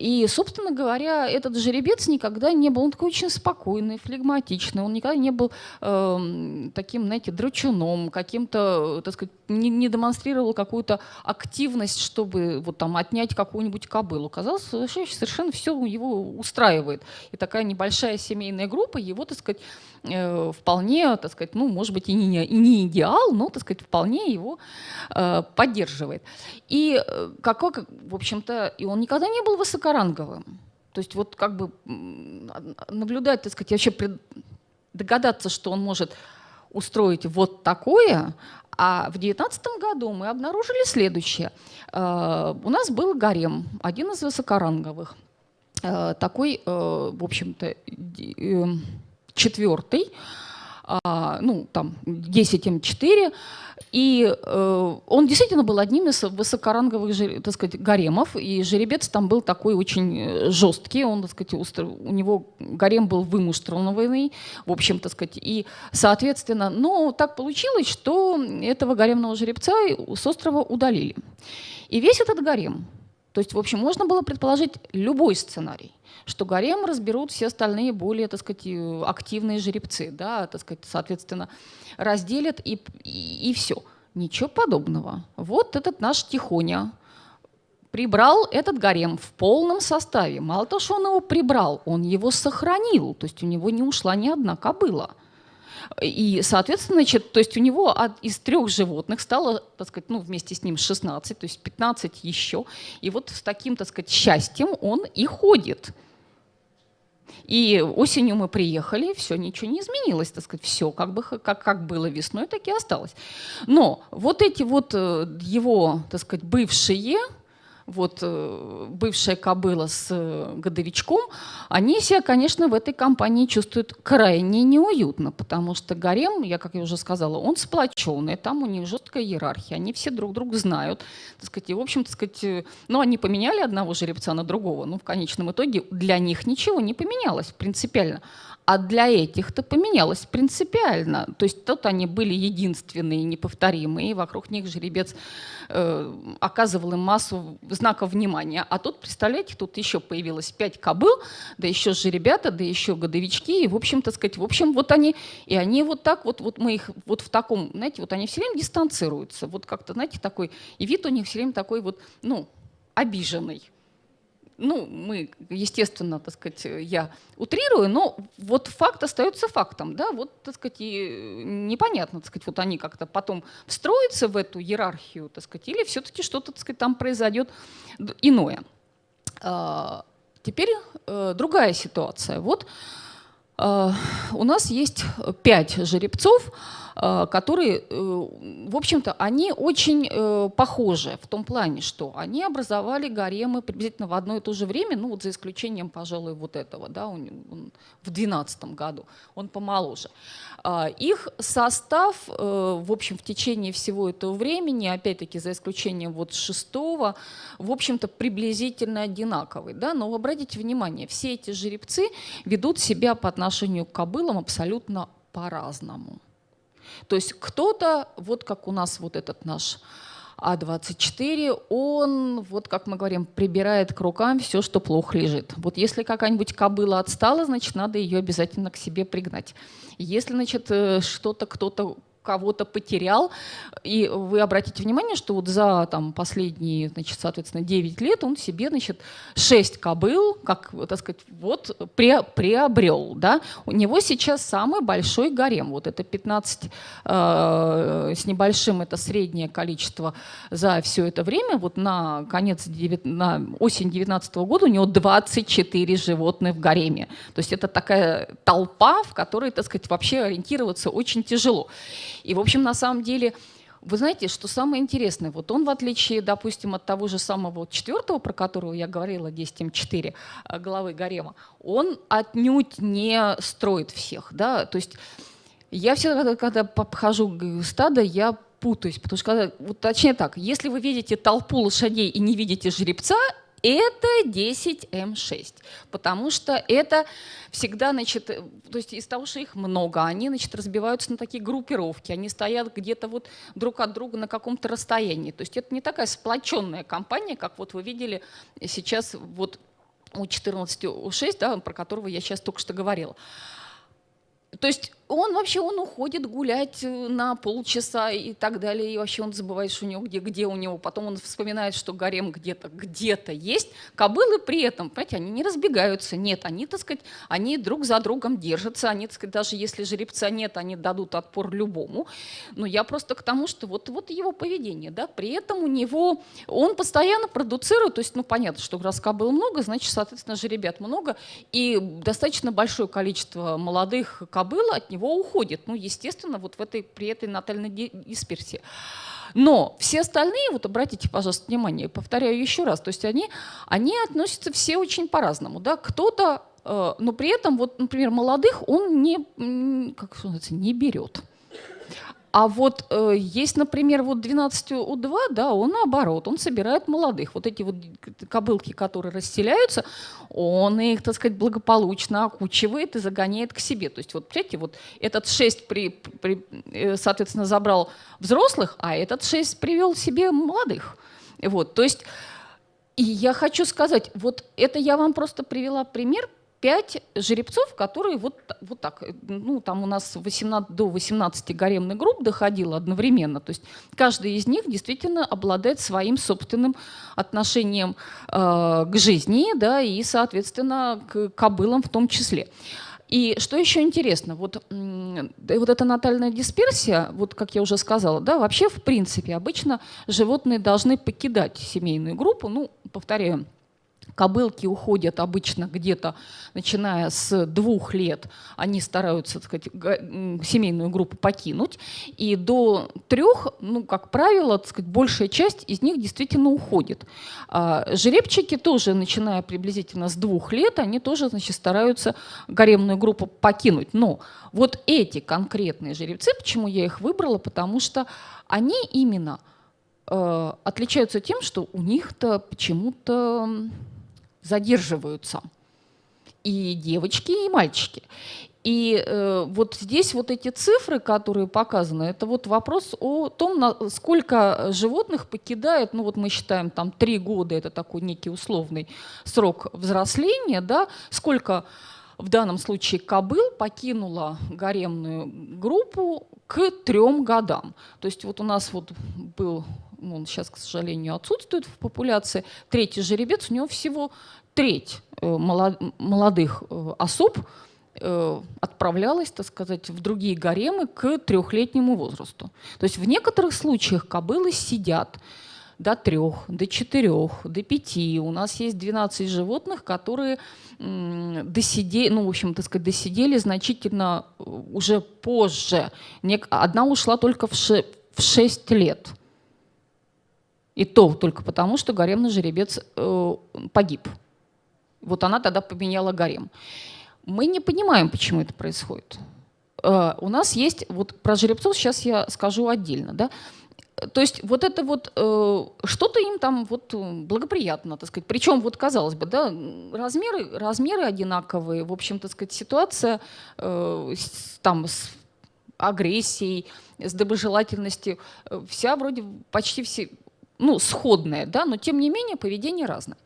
S1: И, собственно говоря, этот жеребец никогда не был, он такой очень спокойный, флегматичный, он никогда не был э, таким, знаете, драчуном, каким-то, так сказать, не, не демонстрировал какую-то активность, чтобы вот там отнять какую-нибудь кобылу. Казалось, совершенно все его устраивает. И такая небольшая семейная группа его, так сказать, э, вполне, так сказать, ну, может быть, и не, и не идеал, но, так сказать, вполне его э, поддерживает. И э, какой, в общем-то, и он никогда не был высокоранговым. То есть вот как бы наблюдать, так сказать, вообще догадаться, что он может устроить вот такое, а в 2019 году мы обнаружили следующее. Э, у нас был гарем, один из высокоранговых, э, такой, в общем-то, четвертый, а, ну, там, 10 М4, и э, он действительно был одним из высокоранговых, так сказать, гаремов, и жеребец там был такой очень э, жесткий, он, так сказать, у него гарем был вымуштрованный, в общем, так сказать, и, соответственно, но так получилось, что этого гаремного жеребца с острова удалили. И весь этот гарем, то есть, в общем, можно было предположить любой сценарий что гарем разберут все остальные более, так сказать, э, активные жеребцы, да, так сказать, соответственно, разделят и, и, и все. Ничего подобного. Вот этот наш Тихоня прибрал этот гарем в полном составе. Мало того, что он его прибрал, он его сохранил, то есть у него не ушла ни одна кобыла. И, соответственно, значит, то есть у него от, из трех животных стало, так сказать, ну, вместе с ним 16, то есть 15 еще. И вот с таким, так сказать, счастьем он и ходит. И осенью мы приехали, все, ничего не изменилось, так сказать, все как, бы, как, как было весной, так и осталось. Но вот эти вот э, его, так сказать, бывшие вот э, бывшая кобыла с э, годовичком, они себя, конечно, в этой компании чувствуют крайне неуютно, потому что гарем, я, как я уже сказала, он сплоченный, там у них жесткая иерархия, они все друг друга знают, так сказать, и, в общем, так сказать, э, ну, они поменяли одного жеребца на другого, но в конечном итоге для них ничего не поменялось принципиально. А для этих-то поменялось принципиально. То есть тут они были единственные, неповторимые, вокруг них жеребец э, оказывал им массу знаков внимания. А тут, представляете, тут еще появилось пять кобыл, да еще же ребята, да еще годовички. И, в общем-то, сказать, в общем, вот они, и они вот так вот, вот мы их вот в таком, знаете, вот они все время дистанцируются. Вот как-то, знаете, такой, и вид у них все время такой вот, ну, обиженный ну, мы, естественно, так сказать, я утрирую, но вот факт остается фактом, да, вот, так сказать, и непонятно, так сказать, вот они как-то потом встроятся в эту иерархию, так сказать, или все-таки что-то, так сказать, там произойдет иное. А, теперь э, другая ситуация. Вот э, у нас есть пять жеребцов, Э, которые, э, в общем-то, они очень э, похожи в том плане, что они образовали гаремы приблизительно в одно и то же время, ну вот за исключением, пожалуй, вот этого, да, он, он в 12 году, он помоложе. А, их состав, в общем, в течение всего этого времени, опять-таки за исключением вот шестого, в общем-то, приблизительно одинаковый. Да? Но обратите внимание, все эти жеребцы ведут себя по отношению к кобылам абсолютно по-разному. То есть кто-то, вот как у нас вот этот наш а24, он, вот как мы говорим, прибирает к рукам все, что плохо лежит. Вот если какая-нибудь кобыла отстала, значит, надо ее обязательно к себе пригнать. Если, значит, э, что-то кто-то кого-то потерял. И вы обратите внимание, что вот за там, последние, значит, соответственно, 9 лет он себе, значит, 6 кобыл, как, так сказать, вот пре приобрел. Да? У него сейчас самый большой гарем. Вот это 15 э, с небольшим, это среднее количество за все это время. Вот на конец, 9, на осень 19 года у него 24 животных в гареме. То есть это такая толпа, в которой, так сказать, вообще ориентироваться очень тяжело. И, в общем, на самом деле, вы знаете, что самое интересное, вот он, в отличие, допустим, от того же самого четвертого, про которого я говорила, 10М4, э, главы Гарема, он отнюдь не строит всех. Да? То есть я всегда, когда обхожу стадо, я путаюсь, потому что, когда, вот, точнее так, если вы видите толпу лошадей и не видите жеребца, это 10М6, потому что это всегда, значит, то есть из того, что их много, они, значит, разбиваются на такие группировки, они стоят где-то вот друг от друга на каком-то расстоянии. То есть это не такая сплоченная компания, как вот вы видели сейчас вот у 14 у 6, да, про которого я сейчас только что говорила. То есть он вообще он уходит гулять э, на полчаса и так далее, и вообще он забывает, что у него где, где у него. Потом он вспоминает, что гарем где-то где-то есть. Кобылы при этом, понимаете, они не разбегаются, нет, они, так сказать, они друг за другом держатся, они, так сказать, даже если жеребца нет, они дадут отпор любому. Но я просто к тому, что вот, вот его поведение, да, при этом у него, он постоянно продуцирует, то есть, ну, понятно, что раз кобыл много, значит, соответственно, жеребят много, и достаточно большое количество молодых кобыл от него уходит. Ну, естественно, вот в этой, при этой натальной дисперсии. Но все остальные, вот обратите, пожалуйста, внимание, повторяю еще раз, то есть они, они относятся все очень по-разному. Да? Кто-то, э, но при этом, вот, например, молодых он не, как называется, не берет. А вот э, есть, например, вот 12 У2, да, он наоборот, он собирает молодых. Вот эти вот кобылки, которые расселяются, он их, так сказать, благополучно окучивает и загоняет к себе. То есть вот, видите, вот этот 6, при, при, э, соответственно, забрал взрослых, а этот 6 привел себе молодых. Вот, то есть, и я хочу сказать, вот это я вам просто привела пример, пять жеребцов, которые вот, вот так, ну там у нас 18, до 18 гаремных групп доходило одновременно, то есть каждый из них действительно обладает своим собственным отношением э, к жизни, да, и, соответственно, к кобылам в том числе. И что еще интересно, вот, вот эта натальная дисперсия, вот как я уже сказала, да, вообще в принципе обычно животные должны покидать семейную группу, ну, повторяю, Кобылки уходят обычно где-то, начиная с двух лет, они стараются, так сказать, семейную группу покинуть. И до трех, ну, как правило, так сказать, большая часть из них действительно уходит. А жеребчики тоже, начиная приблизительно с двух лет, они тоже, значит, стараются гаремную группу покинуть. Но вот эти конкретные жеребцы, почему я их выбрала, потому что они именно э, отличаются тем, что у них-то почему-то задерживаются. И девочки, и мальчики. И э, вот здесь вот эти цифры, которые показаны, это вот вопрос о том, на, сколько животных покидает, ну вот мы считаем там три года, это такой некий условный срок взросления, да, сколько в данном случае кобыл покинула гаремную группу к трем годам. То есть вот у нас вот был он сейчас, к сожалению, отсутствует в популяции, третий жеребец, у него всего треть э, молодых э, особ э, отправлялась, так сказать, в другие гаремы к трехлетнему возрасту. То есть в некоторых случаях кобылы сидят до трех, до четырех, до пяти. У нас есть 12 животных, которые досидели, ну, в общем, так сказать, досидели значительно уже позже. Одна ушла только в 6 лет. И то только потому, что гаремный жеребец э, погиб. Вот она тогда поменяла гарем. Мы не понимаем, почему это происходит. Э, у нас есть, вот про жеребцов сейчас я скажу отдельно, да, то есть вот это вот, э, что-то им там вот благоприятно, так сказать. Причем вот казалось бы, да, размеры, размеры одинаковые, в общем, так сказать, ситуация э, с, там с агрессией, с доброжелательностью, э, вся вроде почти все, ну, сходная, да, но тем не менее поведение разное.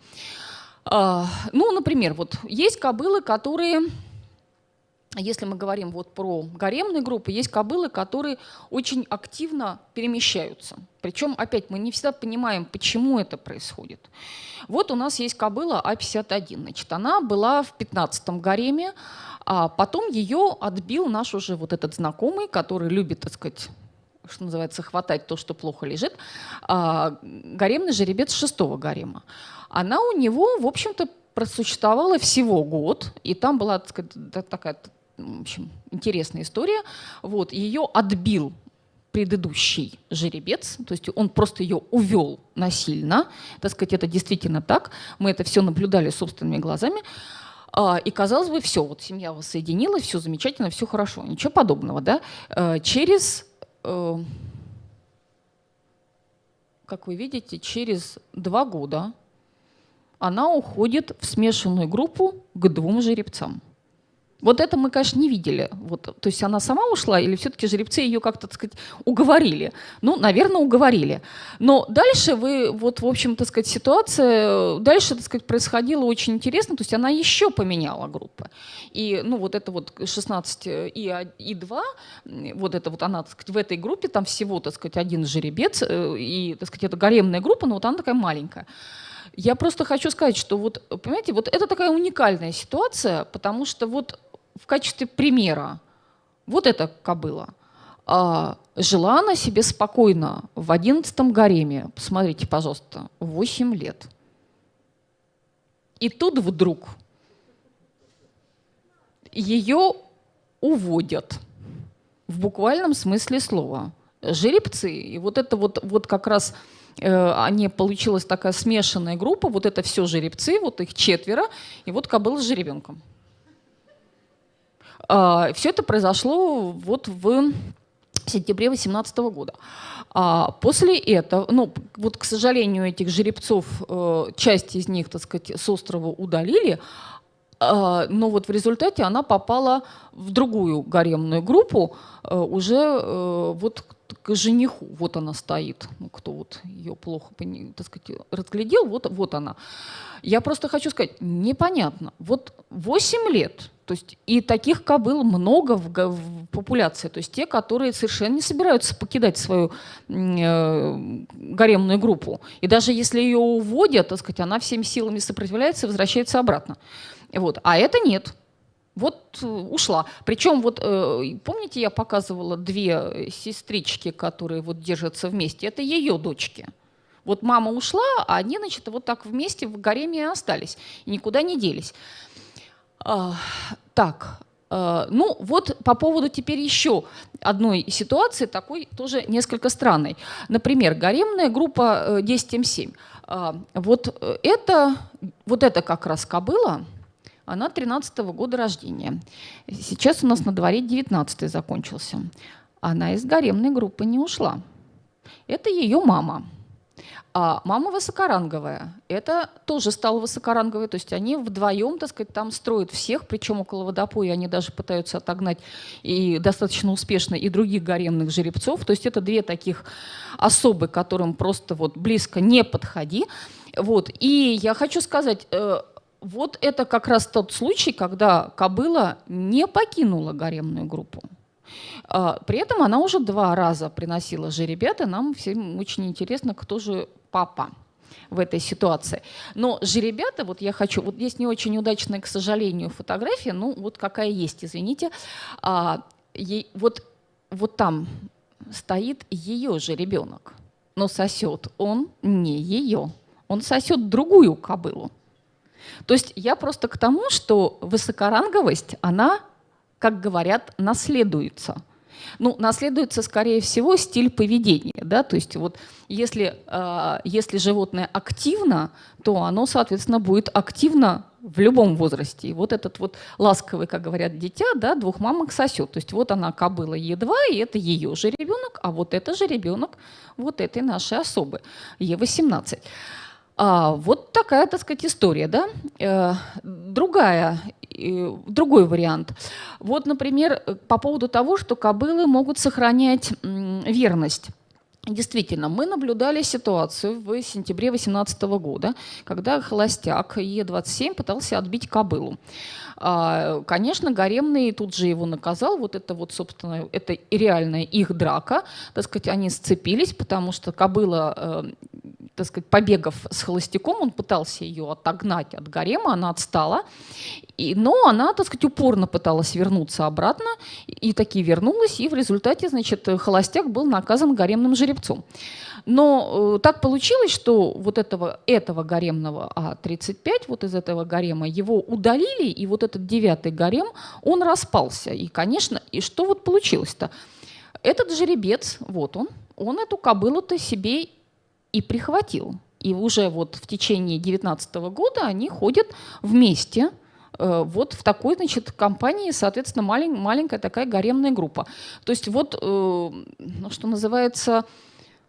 S1: А, ну, например, вот есть кобылы, которые, если мы говорим вот про гаремные группы, есть кобылы, которые очень активно перемещаются. Причем, опять, мы не всегда понимаем, почему это происходит. Вот у нас есть кобыла А51. Значит, она была в 15-м гареме, а потом ее отбил наш уже вот этот знакомый, который любит, так сказать, что называется, хватать то, что плохо лежит, а, гаремный жеребец шестого гарема. Она у него, в общем-то, просуществовала всего год, и там была так сказать, такая в общем, интересная история. Вот, ее отбил предыдущий жеребец, то есть он просто ее увел насильно, так сказать, это действительно так, мы это все наблюдали собственными глазами, а, и казалось бы, все, вот семья воссоединилась, все замечательно, все хорошо, ничего подобного, да. Э, через как вы видите, через два года она уходит в смешанную группу к двум жеребцам. Вот это мы, конечно, не видели. Вот, то есть она сама ушла или все-таки жеребцы ее как-то, так сказать, уговорили? Ну, наверное, уговорили. Но дальше вы, вот, в общем, так сказать, ситуация, дальше, так сказать, происходило очень интересно. То есть она еще поменяла группы. И, ну, вот это вот 16 и, и 2, вот это вот она, так сказать, в этой группе, там всего, так сказать, один жеребец, э, и, так сказать, это гаремная группа, но вот она такая маленькая. Я просто хочу сказать, что вот, понимаете, вот это такая уникальная ситуация, потому что вот в качестве примера вот эта кобыла. А, жила она себе спокойно в одиннадцатом гареме. Посмотрите, пожалуйста, 8 лет. И тут вдруг ее уводят в буквальном смысле слова. Жеребцы. И вот это вот, вот как раз э, они получилась такая смешанная группа, вот это все жеребцы, вот их четверо, и вот кобыла с жеребенком. А, Все это произошло вот в сентябре 2018 года. А после этого, ну, вот, к сожалению, этих жеребцов, э, часть из них, так сказать, с острова удалили, а, но вот в результате она попала в другую гаремную группу, э, уже э, вот к жениху. Вот она стоит. Ну, кто вот ее плохо так сказать, разглядел, вот, вот она. Я просто хочу сказать, непонятно. Вот 8 лет, то есть и таких кобыл много в, в популяции, то есть те, которые совершенно не собираются покидать свою э, гаремную группу. И даже если ее уводят, так сказать, она всеми силами сопротивляется и возвращается обратно. Вот. А это нет. Вот э, ушла. Причем, вот э, помните, я показывала две сестрички, которые вот держатся вместе. Это ее дочки. Вот мама ушла, а они, значит, вот так вместе в гареме остались. И никуда не делись. Так, а, ну вот по поводу теперь еще одной ситуации, такой тоже несколько странной. Например, гаремная группа 10М7. Э, а, вот это, вот это как раз кобыла, она 13 -го года рождения. Сейчас у нас на дворе 19 закончился. Она из гаремной группы не ушла. Это ее мама. А мама высокоранговая. Это тоже стало высокоранговой. То есть они вдвоем, так сказать, там строят всех, причем около водопоя они даже пытаются отогнать и достаточно успешно и других гаремных жеребцов. То есть это две таких особы, которым просто вот близко не подходи. Вот. И я хочу сказать, э, вот это как раз тот случай, когда кобыла не покинула гаремную группу. А, при этом она уже два раза приносила жеребят, и нам всем очень интересно, кто же папа в этой ситуации. Но жеребята, вот я хочу, вот здесь не очень удачная, к сожалению, фотография, ну вот какая есть, извините. А, ей, вот, вот там стоит ее же ребенок, но сосет он не ее, он сосет другую кобылу. То есть я просто к тому, что высокоранговость, она, как говорят, наследуется – ну, наследуется, скорее всего, стиль поведения. Да? То есть вот если, э, если животное активно, то оно, соответственно, будет активно в любом возрасте. И вот этот вот ласковый, как говорят, дитя, да, двух мамок сосет. То есть вот она кобыла Е2, и это ее же ребенок, а вот это же ребенок вот этой нашей особы, Е18. А, вот такая, так сказать, история, да. Э, другая, другой вариант. Вот, например, по поводу того, что кобылы могут сохранять верность. Действительно, мы наблюдали ситуацию в сентябре 2018 года, когда холостяк Е27 пытался отбить кобылу. А, конечно, Гаремный тут же его наказал. Вот это вот, собственно, это реальная их драка. Так сказать, они сцепились, потому что кобыла э, так сказать, побегав с холостяком, он пытался ее отогнать от гарема, она отстала, и, но она, так сказать, упорно пыталась вернуться обратно, и таки вернулась, и в результате, значит, холостяк был наказан гаремным жеребцом. Но э, так получилось, что вот этого, этого гаремного А-35, вот из этого гарема, его удалили, и вот этот девятый гарем, он распался. И, конечно, и что вот получилось-то? Этот жеребец, вот он, он эту кобылу-то себе и прихватил. И уже вот в течение 2019 года они ходят вместе э, вот в такой, значит, компании, соответственно, малень, маленькая такая гаремная группа. То есть вот, э, ну, что называется,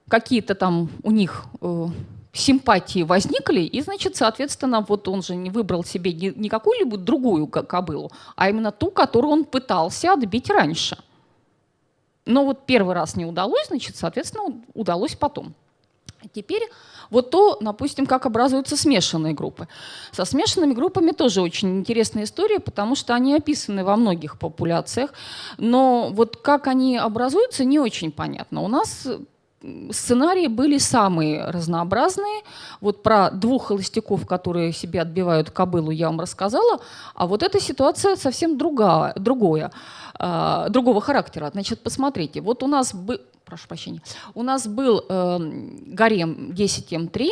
S1: какие-то там у них э, симпатии возникли, и, значит, соответственно, вот он же не выбрал себе не, какую-либо другую кобылу, а именно ту, которую он пытался отбить раньше. Но вот первый раз не удалось, значит, соответственно, удалось потом. Теперь вот то, допустим, как образуются смешанные группы. Со смешанными группами тоже очень интересная история, потому что они описаны во многих популяциях, но вот как они образуются, не очень понятно. У нас сценарии были самые разнообразные. Вот про двух холостяков, которые себе отбивают кобылу, я вам рассказала. А вот эта ситуация совсем другая, другое, э, другого характера. Значит, посмотрите, вот у нас прошу прощения, у нас был э, гарем 10М3,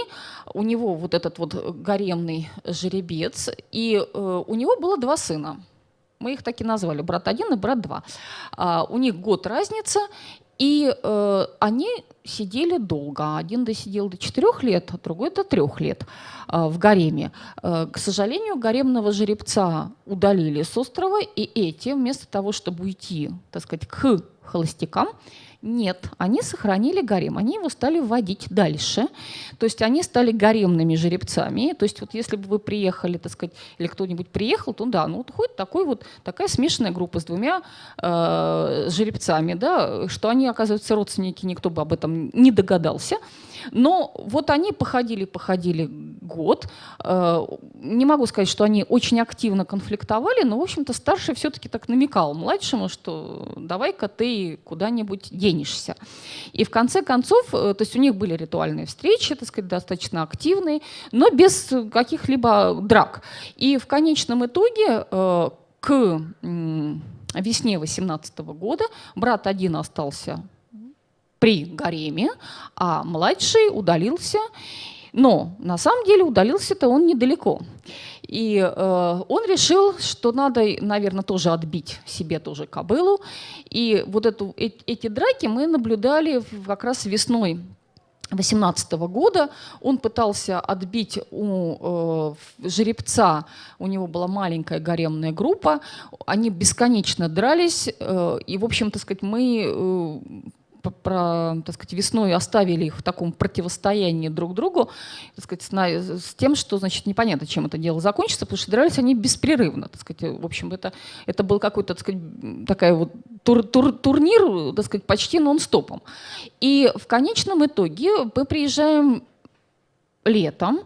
S1: у него вот этот вот гаремный жеребец, и э, у него было два сына. Мы их так и назвали, брат один и брат два. А, у них год разница, и э, они сидели долго. Один досидел до четырех лет, а другой до трех лет э, в гареме. Э, к сожалению, гаремного жеребца удалили с острова, и эти, вместо того, чтобы уйти, так сказать, к холостякам, нет, они сохранили гарем, они его стали вводить дальше. То есть они стали гаремными жеребцами. То есть вот если бы вы приехали, так сказать, или кто-нибудь приехал, то да, ну вот ходит такой вот, такая смешанная группа с двумя э, жеребцами, да, что они, оказывается, родственники, никто бы об этом не догадался. Но вот они походили, походили год. Э, не могу сказать, что они очень активно конфликтовали, но, в общем-то, старший все-таки так намекал младшему, что давай-ка ты куда-нибудь денешься. И в конце концов, э, то есть у них были ритуальные встречи, так сказать, достаточно активные, но без каких-либо драк. И в конечном итоге э, к весне 18 года брат один остался при гареме, а младший удалился. Но на самом деле удалился-то он недалеко. И э, он решил, что надо, наверное, тоже отбить себе тоже кобылу. И вот эту, э, эти драки мы наблюдали как раз весной 2018 года он пытался отбить у э, жеребца, у него была маленькая гаремная группа, они бесконечно дрались, э, и, в общем, то сказать, мы э, про, так сказать, весной оставили их в таком противостоянии друг другу, так сказать, с, тем, что, значит, непонятно, чем это дело закончится, потому что дрались они беспрерывно, так сказать, в общем, это, это был какой-то, так сказать, такая вот тур, тур, турнир, так сказать, почти нон-стопом. И в конечном итоге мы приезжаем летом,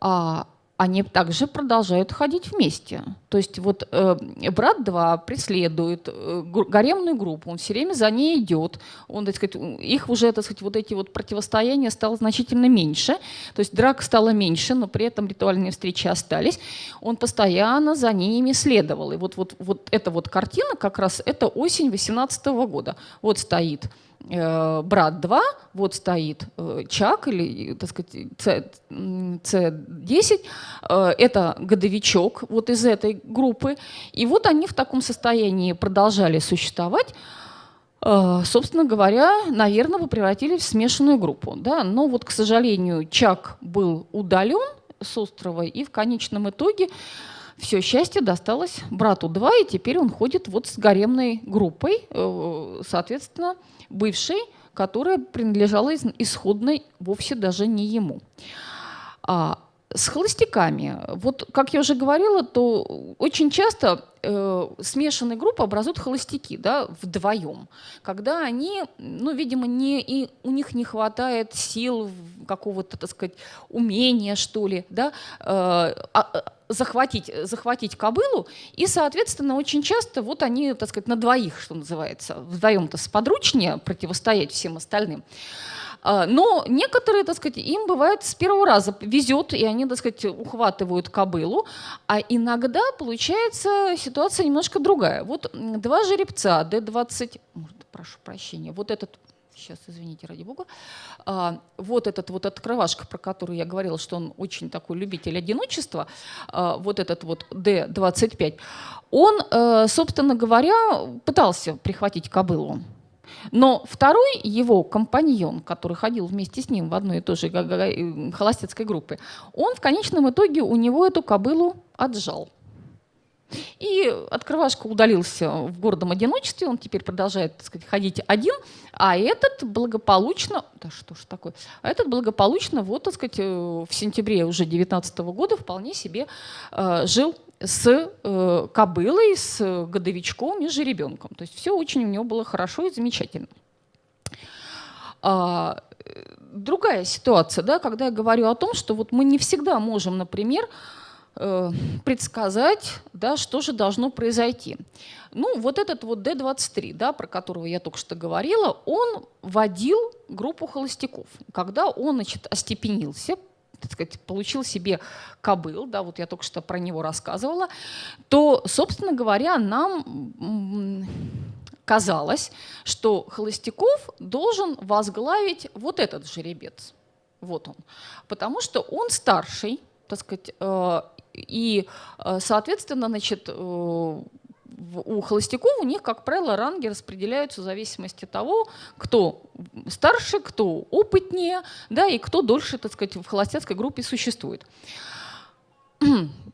S1: а они также продолжают ходить вместе. То есть вот э, брат 2 преследует э, гаремную группу, он все время за ней идет, он, так сказать, их уже, так сказать, вот эти вот противостояния стало значительно меньше, то есть драк стало меньше, но при этом ритуальные встречи остались. Он постоянно за ними следовал. И вот, вот, вот эта вот картина как раз, это осень 18 года. Вот стоит брат 2, вот стоит э, Чак или, так сказать, С10, э, это годовичок вот из этой группы. И вот они в таком состоянии продолжали существовать. Собственно говоря, наверное, вы превратились в смешанную группу. Да? Но вот, к сожалению, Чак был удален с острова, и в конечном итоге все счастье досталось брату 2, и теперь он ходит вот с гаремной группой, соответственно, бывшей, которая принадлежала исходной вовсе даже не ему. А с холостяками, вот как я уже говорила, то очень часто э, смешанные группы образуют холостяки, да, вдвоем, когда они, ну, видимо, не, и у них не хватает сил, какого-то, так сказать, умения, что ли, да, э, а, захватить, захватить кобылу, и, соответственно, очень часто вот они, так сказать, на двоих, что называется, вдвоем-то сподручнее противостоять всем остальным. А, но некоторые, так сказать, им бывает с первого раза везет, и они, так сказать, ухватывают кобылу, а иногда получается ситуация немножко другая. Вот два жеребца D20, прошу прощения, вот этот сейчас, извините, ради бога, а, вот этот вот открывашка, про который я говорила, что он очень такой любитель одиночества, а, вот этот вот D25, он, э, собственно говоря, пытался прихватить кобылу. Но второй его компаньон, который ходил вместе с ним в одной и той же холостецкой группе, он в конечном итоге у него эту кобылу отжал. И открывашка удалился в гордом одиночестве, он теперь продолжает так сказать, ходить один, а этот благополучно, да что ж такое, а этот благополучно вот, так сказать, э, в сентябре уже 19 года вполне себе э, жил с э, кобылой, с годовичком и жеребенком. То есть все очень у него было хорошо и замечательно. А, другая ситуация, да, когда я говорю о том, что вот мы не всегда можем, например, Э, предсказать, да, что же должно произойти. Ну, вот этот вот D23, да, про которого я только что говорила, он водил группу холостяков. Когда он, значит, остепенился, так сказать, получил себе кобыл, да, вот я только что про него рассказывала, то, собственно говоря, нам казалось, что Холостяков должен возглавить вот этот жеребец. Вот он. Потому что он старший, так сказать, э, и, э, соответственно, значит, э, у холостяков у них, как правило, ранги распределяются в зависимости от того, кто старше, кто опытнее, да, и кто дольше, так сказать, в холостяцкой группе существует.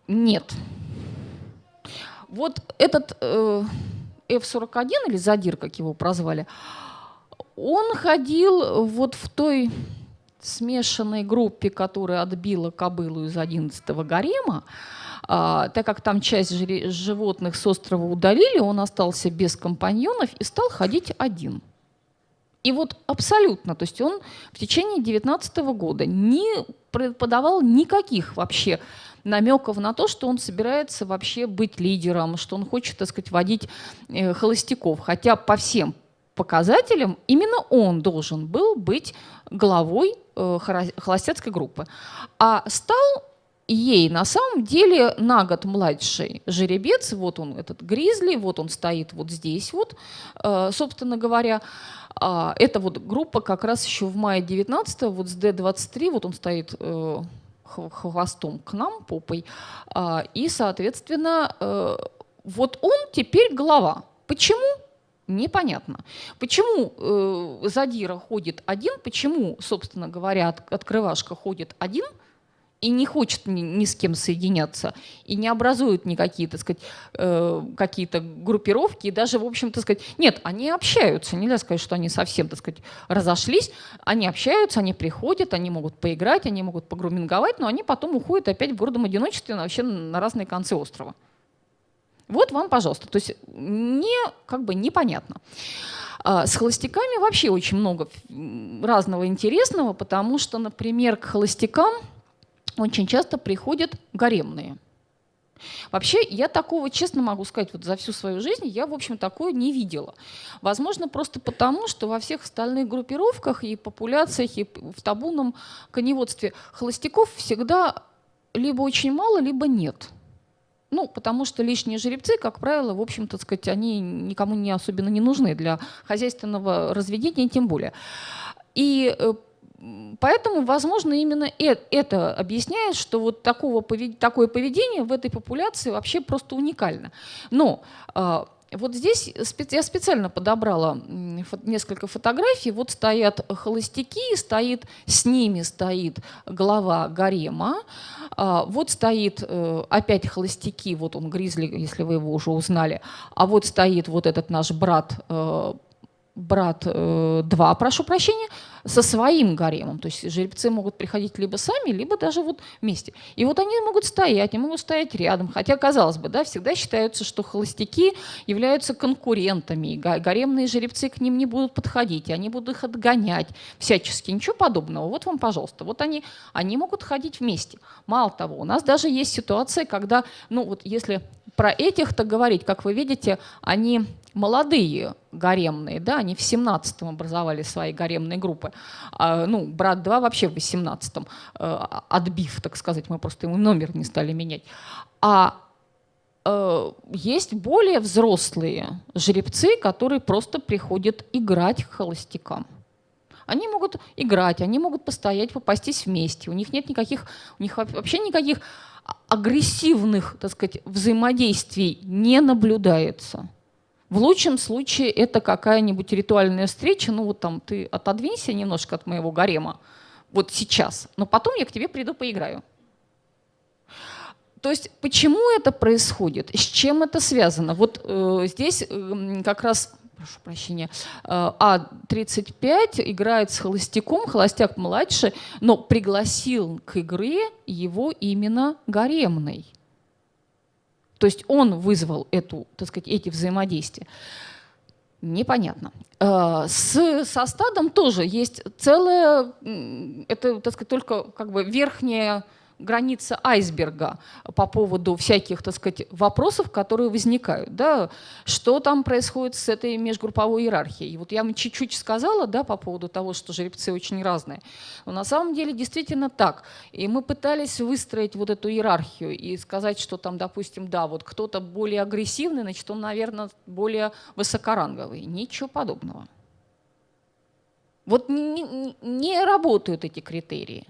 S1: Нет. Вот этот э, F-41, или Задир, как его прозвали, он ходил вот в той смешанной группе, которая отбила кобылу из 11-го гарема, а, так как там часть животных с острова удалили, он остался без компаньонов и стал ходить один. И вот абсолютно, то есть он в течение 19 -го года не подавал никаких вообще намеков на то, что он собирается вообще быть лидером, что он хочет, так сказать, водить э, холостяков. Хотя по всем показателям именно он должен был быть главой холостяцкой группы. А стал ей на самом деле на год младший жеребец, вот он этот гризли, вот он стоит вот здесь вот, э, собственно говоря, э, эта вот группа как раз еще в мае 19 вот с D23, вот он стоит э, хвостом к нам, попой, э, и, соответственно, э, вот он теперь глава. Почему? Непонятно. Почему э, задира ходит один, почему, собственно говоря, от, открывашка ходит один и не хочет ни, ни с кем соединяться, и не образует никакие, так сказать, э, какие-то группировки, и даже, в общем, так сказать, нет, они общаются, нельзя сказать, что они совсем, так сказать, разошлись, они общаются, они приходят, они могут поиграть, они могут погруминговать, но они потом уходят опять в городом одиночестве вообще на разные концы острова. Вот вам, пожалуйста. То есть не, как бы непонятно. А, с холостяками вообще очень много разного интересного, потому что, например, к холостякам очень часто приходят гаремные. Вообще, я такого, честно могу сказать, вот за всю свою жизнь я, в общем, такое не видела. Возможно, просто потому, что во всех остальных группировках и популяциях, и в табунном коневодстве холостяков всегда либо очень мало, либо нет. Ну, потому что лишние жеребцы, как правило, в общем-то, сказать, они никому не особенно не нужны для хозяйственного разведения, тем более. И э, Поэтому, возможно, именно это объясняет, что вот такого, такое поведение в этой популяции вообще просто уникально. Но а, вот здесь я специально подобрала несколько фотографий. Вот стоят холостяки, стоит, с ними стоит глава гарема. А, вот стоит э, опять холостяки, вот он Гризли, если вы его уже узнали. А вот стоит вот этот наш брат э, брат 2, э, прошу прощения, со своим гаремом. То есть жеребцы могут приходить либо сами, либо даже вот вместе. И вот они могут стоять, они могут стоять рядом. Хотя, казалось бы, да, всегда считается, что холостяки являются конкурентами. И гаремные жеребцы к ним не будут подходить, они будут их отгонять всячески. Ничего подобного. Вот вам, пожалуйста. Вот они, они могут ходить вместе. Мало того, у нас даже есть ситуация, когда, ну вот если про этих-то говорить, как вы видите, они молодые гаремные, да, они в 17-м образовали свои гаремные группы. А, ну, брат 2 вообще в 18-м, э, отбив, так сказать, мы просто ему номер не стали менять. А э, есть более взрослые жеребцы, которые просто приходят играть к холостякам. Они могут играть, они могут постоять, попастись вместе. У них нет никаких, у них вообще никаких агрессивных, так сказать, взаимодействий не наблюдается. В лучшем случае это какая-нибудь ритуальная встреча, ну вот там ты отодвинься немножко от моего гарема, вот сейчас, но потом я к тебе приду поиграю. То есть почему это происходит, с чем это связано? Вот э, здесь э, как раз прошу прощения, э, А35 играет с холостяком, холостяк младше, но пригласил к игре его именно гаремный. То есть он вызвал эту, так сказать, эти взаимодействия. Непонятно. Э, с, со стадом тоже есть целое, это, так сказать, только как бы верхняя граница айсберга по поводу всяких, так сказать, вопросов, которые возникают. Да? Что там происходит с этой межгрупповой иерархией? И вот я вам чуть-чуть сказала да, по поводу того, что жеребцы очень разные. Но на самом деле действительно так. И мы пытались выстроить вот эту иерархию и сказать, что там, допустим, да, вот кто-то более агрессивный, значит, он, наверное, более высокоранговый. Ничего подобного. Вот не, не работают эти критерии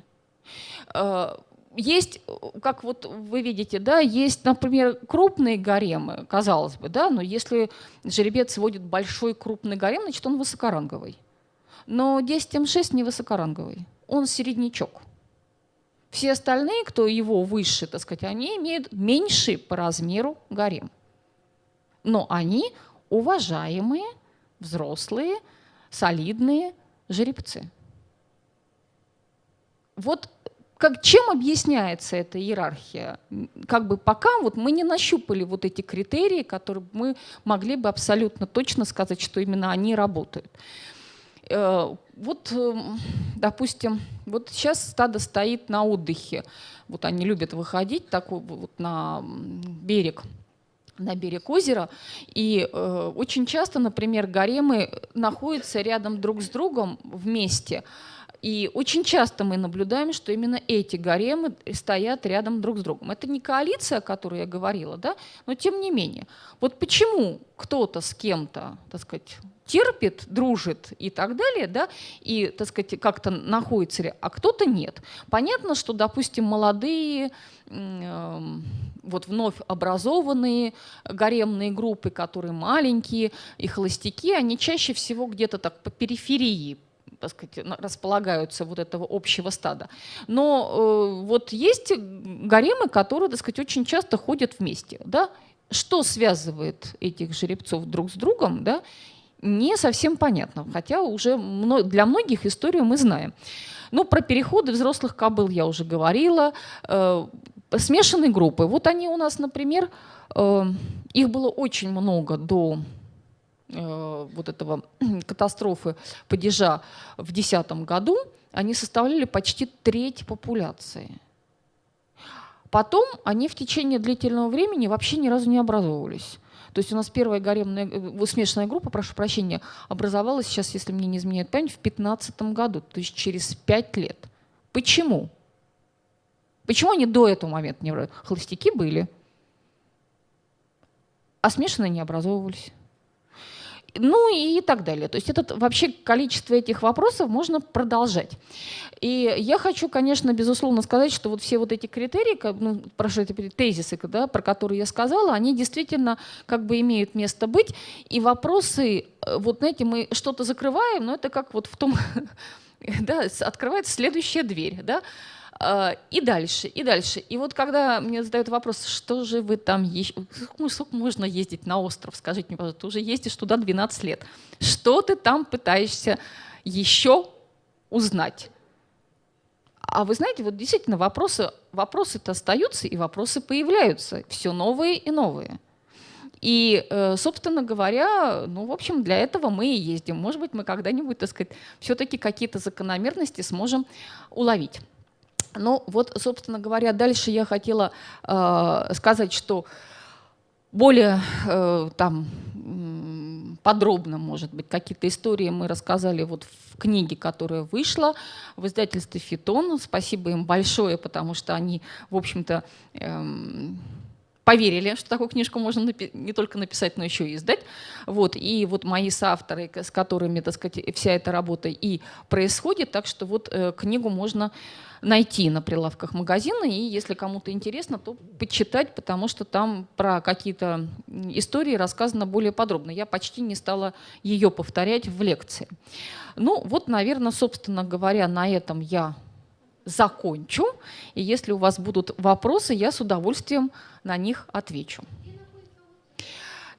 S1: э, есть, как вот вы видите, да, есть, например, крупные гаремы, казалось бы, да, но если жеребец сводит большой крупный гарем, значит, он высокоранговый. Но 10М6 не высокоранговый, он середнячок. Все остальные, кто его выше, так сказать, они имеют меньший по размеру гарем. Но они уважаемые, взрослые, солидные жеребцы. Вот как, чем объясняется эта иерархия? Как бы пока вот мы не нащупали вот эти критерии, которые мы могли бы абсолютно точно сказать, что именно они работают. Э, вот, эм, допустим, вот сейчас стадо стоит на отдыхе. Вот они любят выходить такой вот на берег на берег озера. И э, очень часто, например, гаремы находятся рядом друг с другом вместе. И очень часто мы наблюдаем, что именно эти гаремы стоят рядом друг с другом. Это не коалиция, о которой я говорила, да? но тем не менее. Вот почему кто-то с кем-то, так сказать, терпит, дружит и так далее, да, и, так сказать, как-то находится, а кто-то нет. Понятно, что, допустим, молодые, э, вот вновь образованные гаремные группы, которые маленькие и холостяки, они чаще всего где-то так по периферии так сказать, располагаются вот этого общего стада. Но э, вот есть гаремы, которые, так сказать, очень часто ходят вместе. Да? Что связывает этих жеребцов друг с другом, да? не совсем понятно, хотя уже для многих историю мы знаем. Но про переходы взрослых кобыл я уже говорила. Э, смешанные группы. Вот они у нас, например, э, их было очень много до вот этого катастрофы падежа в 2010 году, они составляли почти треть популяции. Потом они в течение длительного времени вообще ни разу не образовывались. То есть у нас первая гаремная, э, смешанная группа, прошу прощения, образовалась сейчас, если мне не изменяет память, в 2015 году, то есть через 5 лет. Почему? Почему они до этого момента не образовались? Холостяки были, а смешанные не образовывались. Ну и так далее. То есть это вообще количество этих вопросов можно продолжать. И я хочу, конечно, безусловно сказать, что вот все вот эти критерии, ну, прошу эти тезисы, да, про которые я сказала, они действительно как бы имеют место быть. И вопросы, э, вот знаете, мы что-то закрываем, но это как вот в том, да, открывается следующая дверь, да, и дальше, и дальше. И вот когда мне задают вопрос, что же вы там ищете, сколько можно ездить на остров, скажите мне, пожалуйста, ты уже ездишь туда 12 лет. Что ты там пытаешься еще узнать? А вы знаете, вот действительно вопросы, вопросы-то остаются, и вопросы появляются, все новые и новые. И, э, собственно говоря, ну, в общем, для этого мы и ездим. Может быть, мы когда-нибудь, так сказать, все-таки какие-то закономерности сможем уловить. Ну вот, собственно говоря, дальше я хотела э, сказать, что более э, там подробно, может быть, какие-то истории мы рассказали вот в книге, которая вышла в издательстве «Фитон». Спасибо им большое, потому что они, в общем-то, эм, поверили, что такую книжку можно не только написать, но еще и издать. Вот. И вот мои соавторы, с которыми, так сказать, вся эта работа и происходит, так что вот э, книгу можно найти на прилавках магазина, и если кому-то интересно, то почитать, потому что там про какие-то истории рассказано более подробно. Я почти не стала ее повторять в лекции. Ну вот, наверное, собственно говоря, на этом я закончу. И если у вас будут вопросы, я с удовольствием на них отвечу.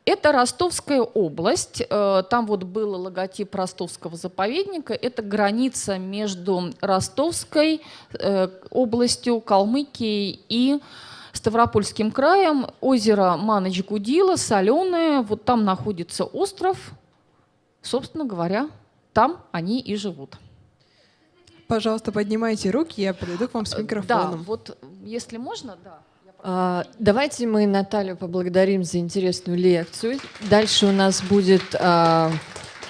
S1: Это Ростовская область. Э, там вот был логотип Ростовского заповедника. Это граница между Ростовской э, областью, Калмыкией и Ставропольским краем. Озеро Маныч-Гудила, соленое. Вот там находится остров. Собственно говоря, там они и живут.
S2: Пожалуйста, поднимайте руки, я подойду к вам с микрофоном.
S1: Да, вот если можно, да.
S3: А, давайте мы Наталью поблагодарим за интересную лекцию. Дальше у нас будет а,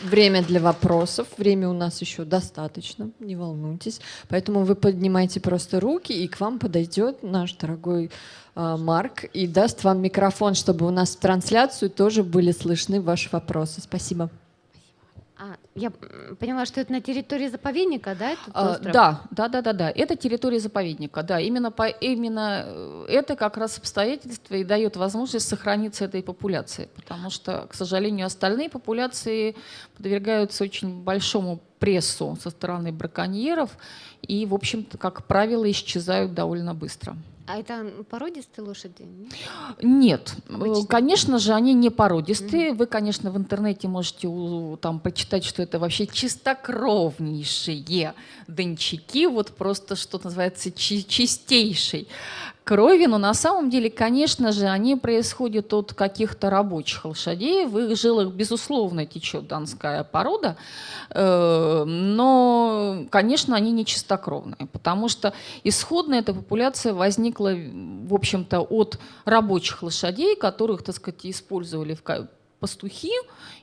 S3: время для вопросов. Время у нас еще достаточно, не волнуйтесь. Поэтому вы поднимайте просто руки, и к вам подойдет наш дорогой а, Марк и даст вам микрофон, чтобы у нас в трансляцию тоже были слышны ваши вопросы. Спасибо.
S4: А, я поняла, что это на территории заповедника, да? Этот
S1: а, да, да, да, да, да. Это территория заповедника, да. Именно, по, именно э, это как раз обстоятельство и дает возможность сохраниться этой популяции, потому что, к сожалению, остальные популяции подвергаются очень большому прессу со стороны браконьеров и, в общем-то, как правило, исчезают довольно быстро.
S4: А это породистые лошади?
S1: Нет, Обычные. конечно же, они не породистые. Mm-hmm. Вы, конечно, в интернете можете там почитать, что это вообще чистокровнейшие дончаки, вот просто что называется чи- чистейший крови, но на самом деле, конечно же, они происходят от каких-то рабочих лошадей. В их жилах, безусловно, течет донская порода, э, но, конечно, они не чистокровные, потому что исходно эта популяция возникла, в общем-то, от рабочих лошадей, которых, так сказать, использовали в пастухи,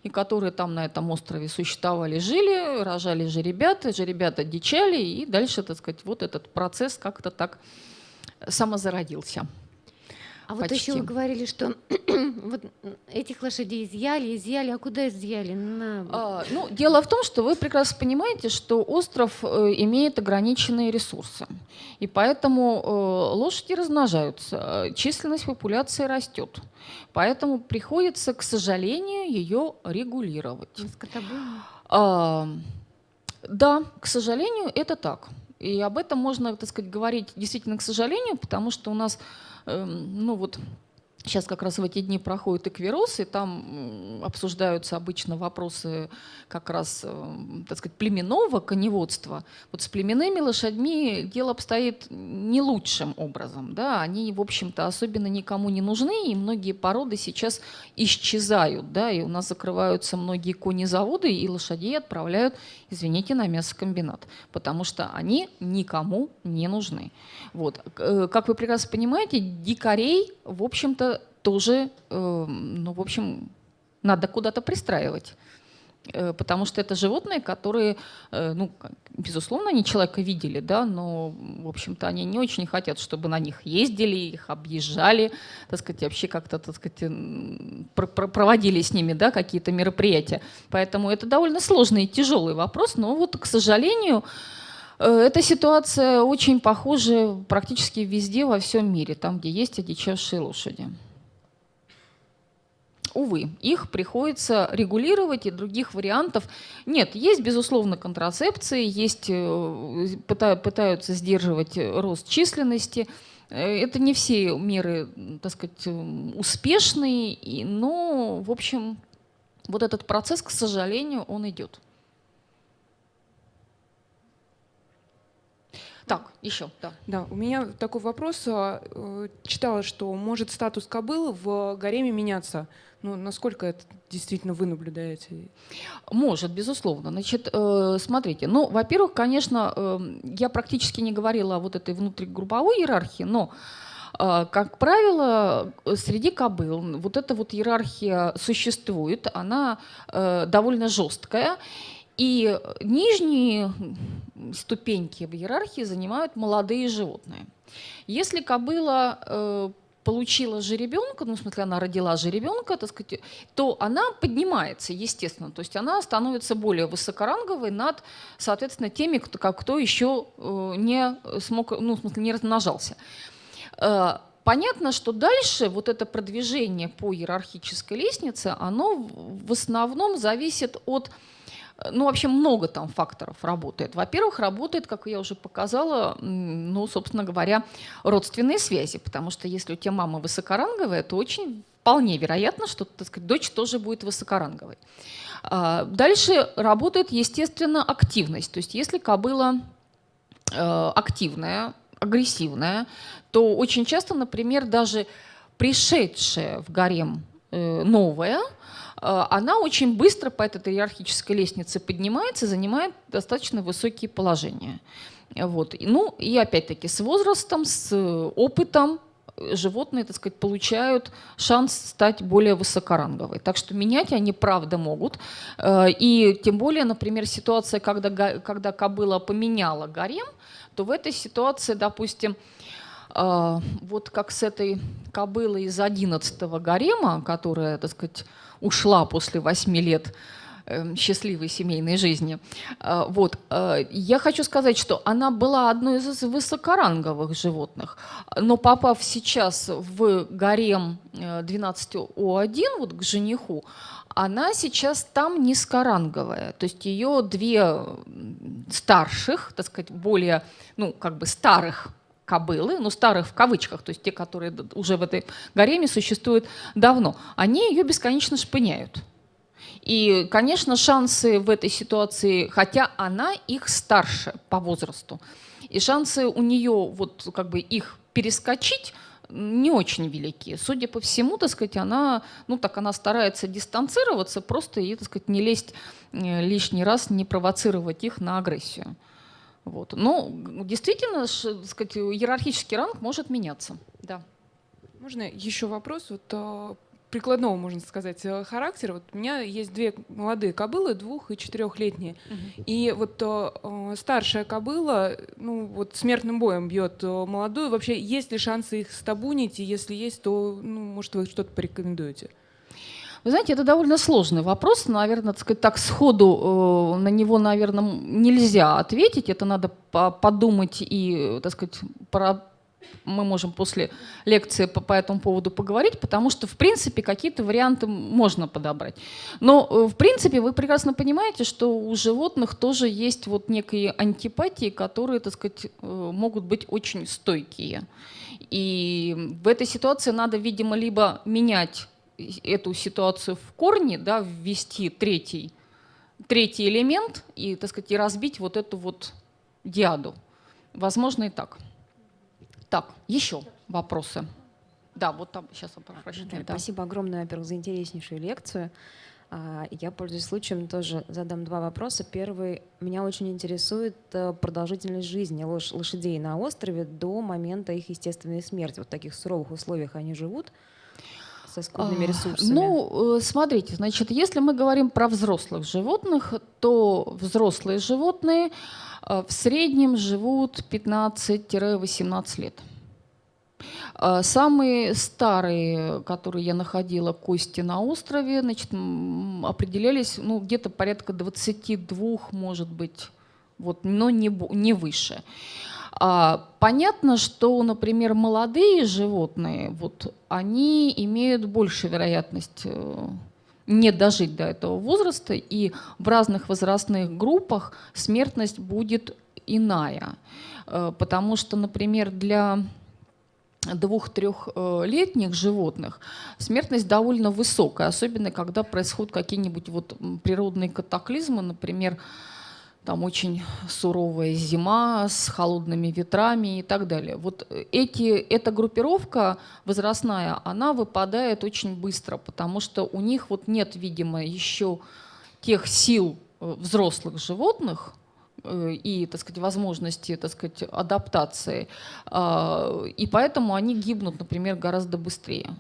S1: и которые там на этом острове существовали, жили, рожали же ребята, же ребята дичали, и дальше, так сказать, вот этот процесс как-то так самозародился.
S4: А Почти. вот еще вы говорили, что вот этих лошадей изъяли, изъяли, а куда изъяли? На...
S1: А, ну, дело в том, что вы прекрасно понимаете, что остров э, имеет ограниченные ресурсы, и поэтому э, лошади размножаются, численность популяции растет, поэтому приходится, к сожалению, ее регулировать. А, да, к сожалению, это так. И об этом можно, так сказать, говорить действительно к сожалению, потому что у нас, э, ну вот, Сейчас как раз в эти дни проходит эквирос, и там обсуждаются обычно вопросы как раз, э, так сказать, племенного коневодства. Вот с племенными лошадьми дело обстоит не лучшим образом. Да? Они, в общем-то, особенно никому не нужны, и многие породы сейчас исчезают. Да? И у нас закрываются многие конезаводы, и лошадей отправляют, извините, на мясокомбинат, потому что они никому не нужны. Вот. Э, как вы прекрасно понимаете, дикарей, в общем-то, тоже, э, ну, в общем, надо куда-то пристраивать. Э, потому что это животные, которые, э, ну, безусловно, они человека видели, да, но, в общем-то, они не очень хотят, чтобы на них ездили, их объезжали, так сказать, вообще как-то, так сказать, проводили с ними, да, какие-то мероприятия. Поэтому это довольно сложный и тяжелый вопрос, но вот, к сожалению, эта ситуация очень похожа практически везде во всем мире, там, где есть одичавшие лошади увы, их приходится регулировать, и других вариантов нет. Есть, безусловно, контрацепции, есть, э, пытаются сдерживать рост численности. Э, это не все меры, так сказать, успешные, но, в общем, вот этот процесс, к сожалению, он идет. Так, еще, да.
S2: Да, у меня такой вопрос. А, э, читала, что может статус кобылы в гареме меняться. Ну, насколько это действительно вы наблюдаете?
S1: Может, безусловно. Значит, э, смотрите, ну, во-первых, конечно, э, я практически не говорила о вот этой внутригрупповой иерархии, но э, как правило, среди кобыл вот эта вот иерархия существует, она довольно жесткая, и нижние ступеньки в иерархии занимают молодые животные. Если кобыла получила жеребенка, ну, в смысле, она родила жеребенка, так сказать, то она поднимается, естественно. То есть она становится более высокоранговой над, соответственно, теми, кто, как, кто еще э, не смог, ну, в смысле, не размножался. Э, понятно, что дальше вот это продвижение по иерархической лестнице, оно в основном зависит от ну, вообще много там факторов работает. Во-первых, работает, как я уже показала, ну, собственно говоря, родственные связи, потому что если у тебя мама высокоранговая, то очень вполне вероятно, что, так сказать, дочь тоже будет высокоранговой. А, дальше работает, естественно, активность. То есть если кобыла э, активная, агрессивная, то очень часто, например, даже пришедшая в гарем э, новая – Э, она очень быстро по этой иерархической лестнице поднимается, занимает достаточно высокие положения. Вот. Ну и опять-таки с возрастом, с опытом животные, так сказать, получают шанс стать более высокоранговой. Так что менять они правда могут. Э, и тем более, например, ситуация, когда, когда кобыла поменяла гарем, то в этой ситуации, допустим, э, вот как с этой кобылой из 11 гарема, которая, так сказать, ушла после восьми лет эм, счастливой семейной жизни. Э, вот. Э, я хочу сказать, что она была одной из высокоранговых животных, но попав сейчас в гарем 12О1, э, вот к жениху, она сейчас там низкоранговая. То есть ее две старших, так сказать, более, ну, как бы старых кобылы, ну старых в кавычках, то есть те, которые уже в этой гареме существуют давно, они ее бесконечно шпыняют. И, конечно, шансы в этой ситуации, хотя она их старше по возрасту, и шансы у нее вот как бы их перескочить не очень велики. Судя по всему, так сказать, она, ну так она старается дистанцироваться, просто и, так сказать, не лезть э, лишний раз, не провоцировать их на агрессию. Вот. Но действительно, сказать, иерархический ранг может меняться. Да.
S2: Можно еще вопрос? Вот, а, прикладного, можно сказать, э, характера. Вот у меня есть две молодые кобылы, двух- и четырехлетние. Угу. И вот э, старшая кобыла, ну вот смертным боем бьет молодую. Вообще, есть ли шансы их стабунить? И если есть, то, ну, может, вы что-то порекомендуете?
S1: Вы знаете, это довольно сложный вопрос. Наверное, так, сказать, так сходу э, на него, наверное, нельзя ответить. Это надо по подумать и, так сказать, про мы можем после лекции по, по этому поводу поговорить, потому что, в принципе, какие-то варианты можно подобрать. Но, э, в принципе, вы прекрасно понимаете, что у животных тоже есть вот некие антипатии, которые, так сказать, э, могут быть очень стойкие. И в этой ситуации надо, видимо, либо менять эту ситуацию в корне, да, ввести третий, третий элемент и, так сказать, и разбить вот эту вот диаду. Возможно и так. Так, еще вопросы. Да, вот там сейчас попрошу.
S5: Да. Спасибо огромное, во-первых, за интереснейшую лекцию. А, я, пользуясь случаем, тоже задам два вопроса. Первый. Меня очень интересует э, продолжительность жизни лошадей на острове до момента их естественной смерти. Вот в таких суровых условиях они живут со скудными а, ресурсами?
S1: Ну, э, смотрите, значит, если мы говорим про взрослых животных, то взрослые животные Э, в среднем живут 15-18 лет. Э, самые старые, которые я находила, кости на острове, значит, определялись ну, где-то порядка 22, может быть, вот, но не, не выше. А, понятно, что, например, молодые животные, вот, они имеют большую вероятность э, не дожить до этого возраста, и в разных возрастных группах смертность будет иная. Э, потому что, например, для двух-трехлетних животных смертность довольно высокая, особенно когда происходят какие-нибудь вот природные катаклизмы, например, там очень суровая зима с холодными ветрами и так далее. Вот эти, эта группировка возрастная, она выпадает очень быстро, потому что у них вот нет, видимо, еще тех сил э, взрослых животных, э, и, так сказать, возможности, так сказать, адаптации. А, и поэтому они гибнут, например, гораздо быстрее.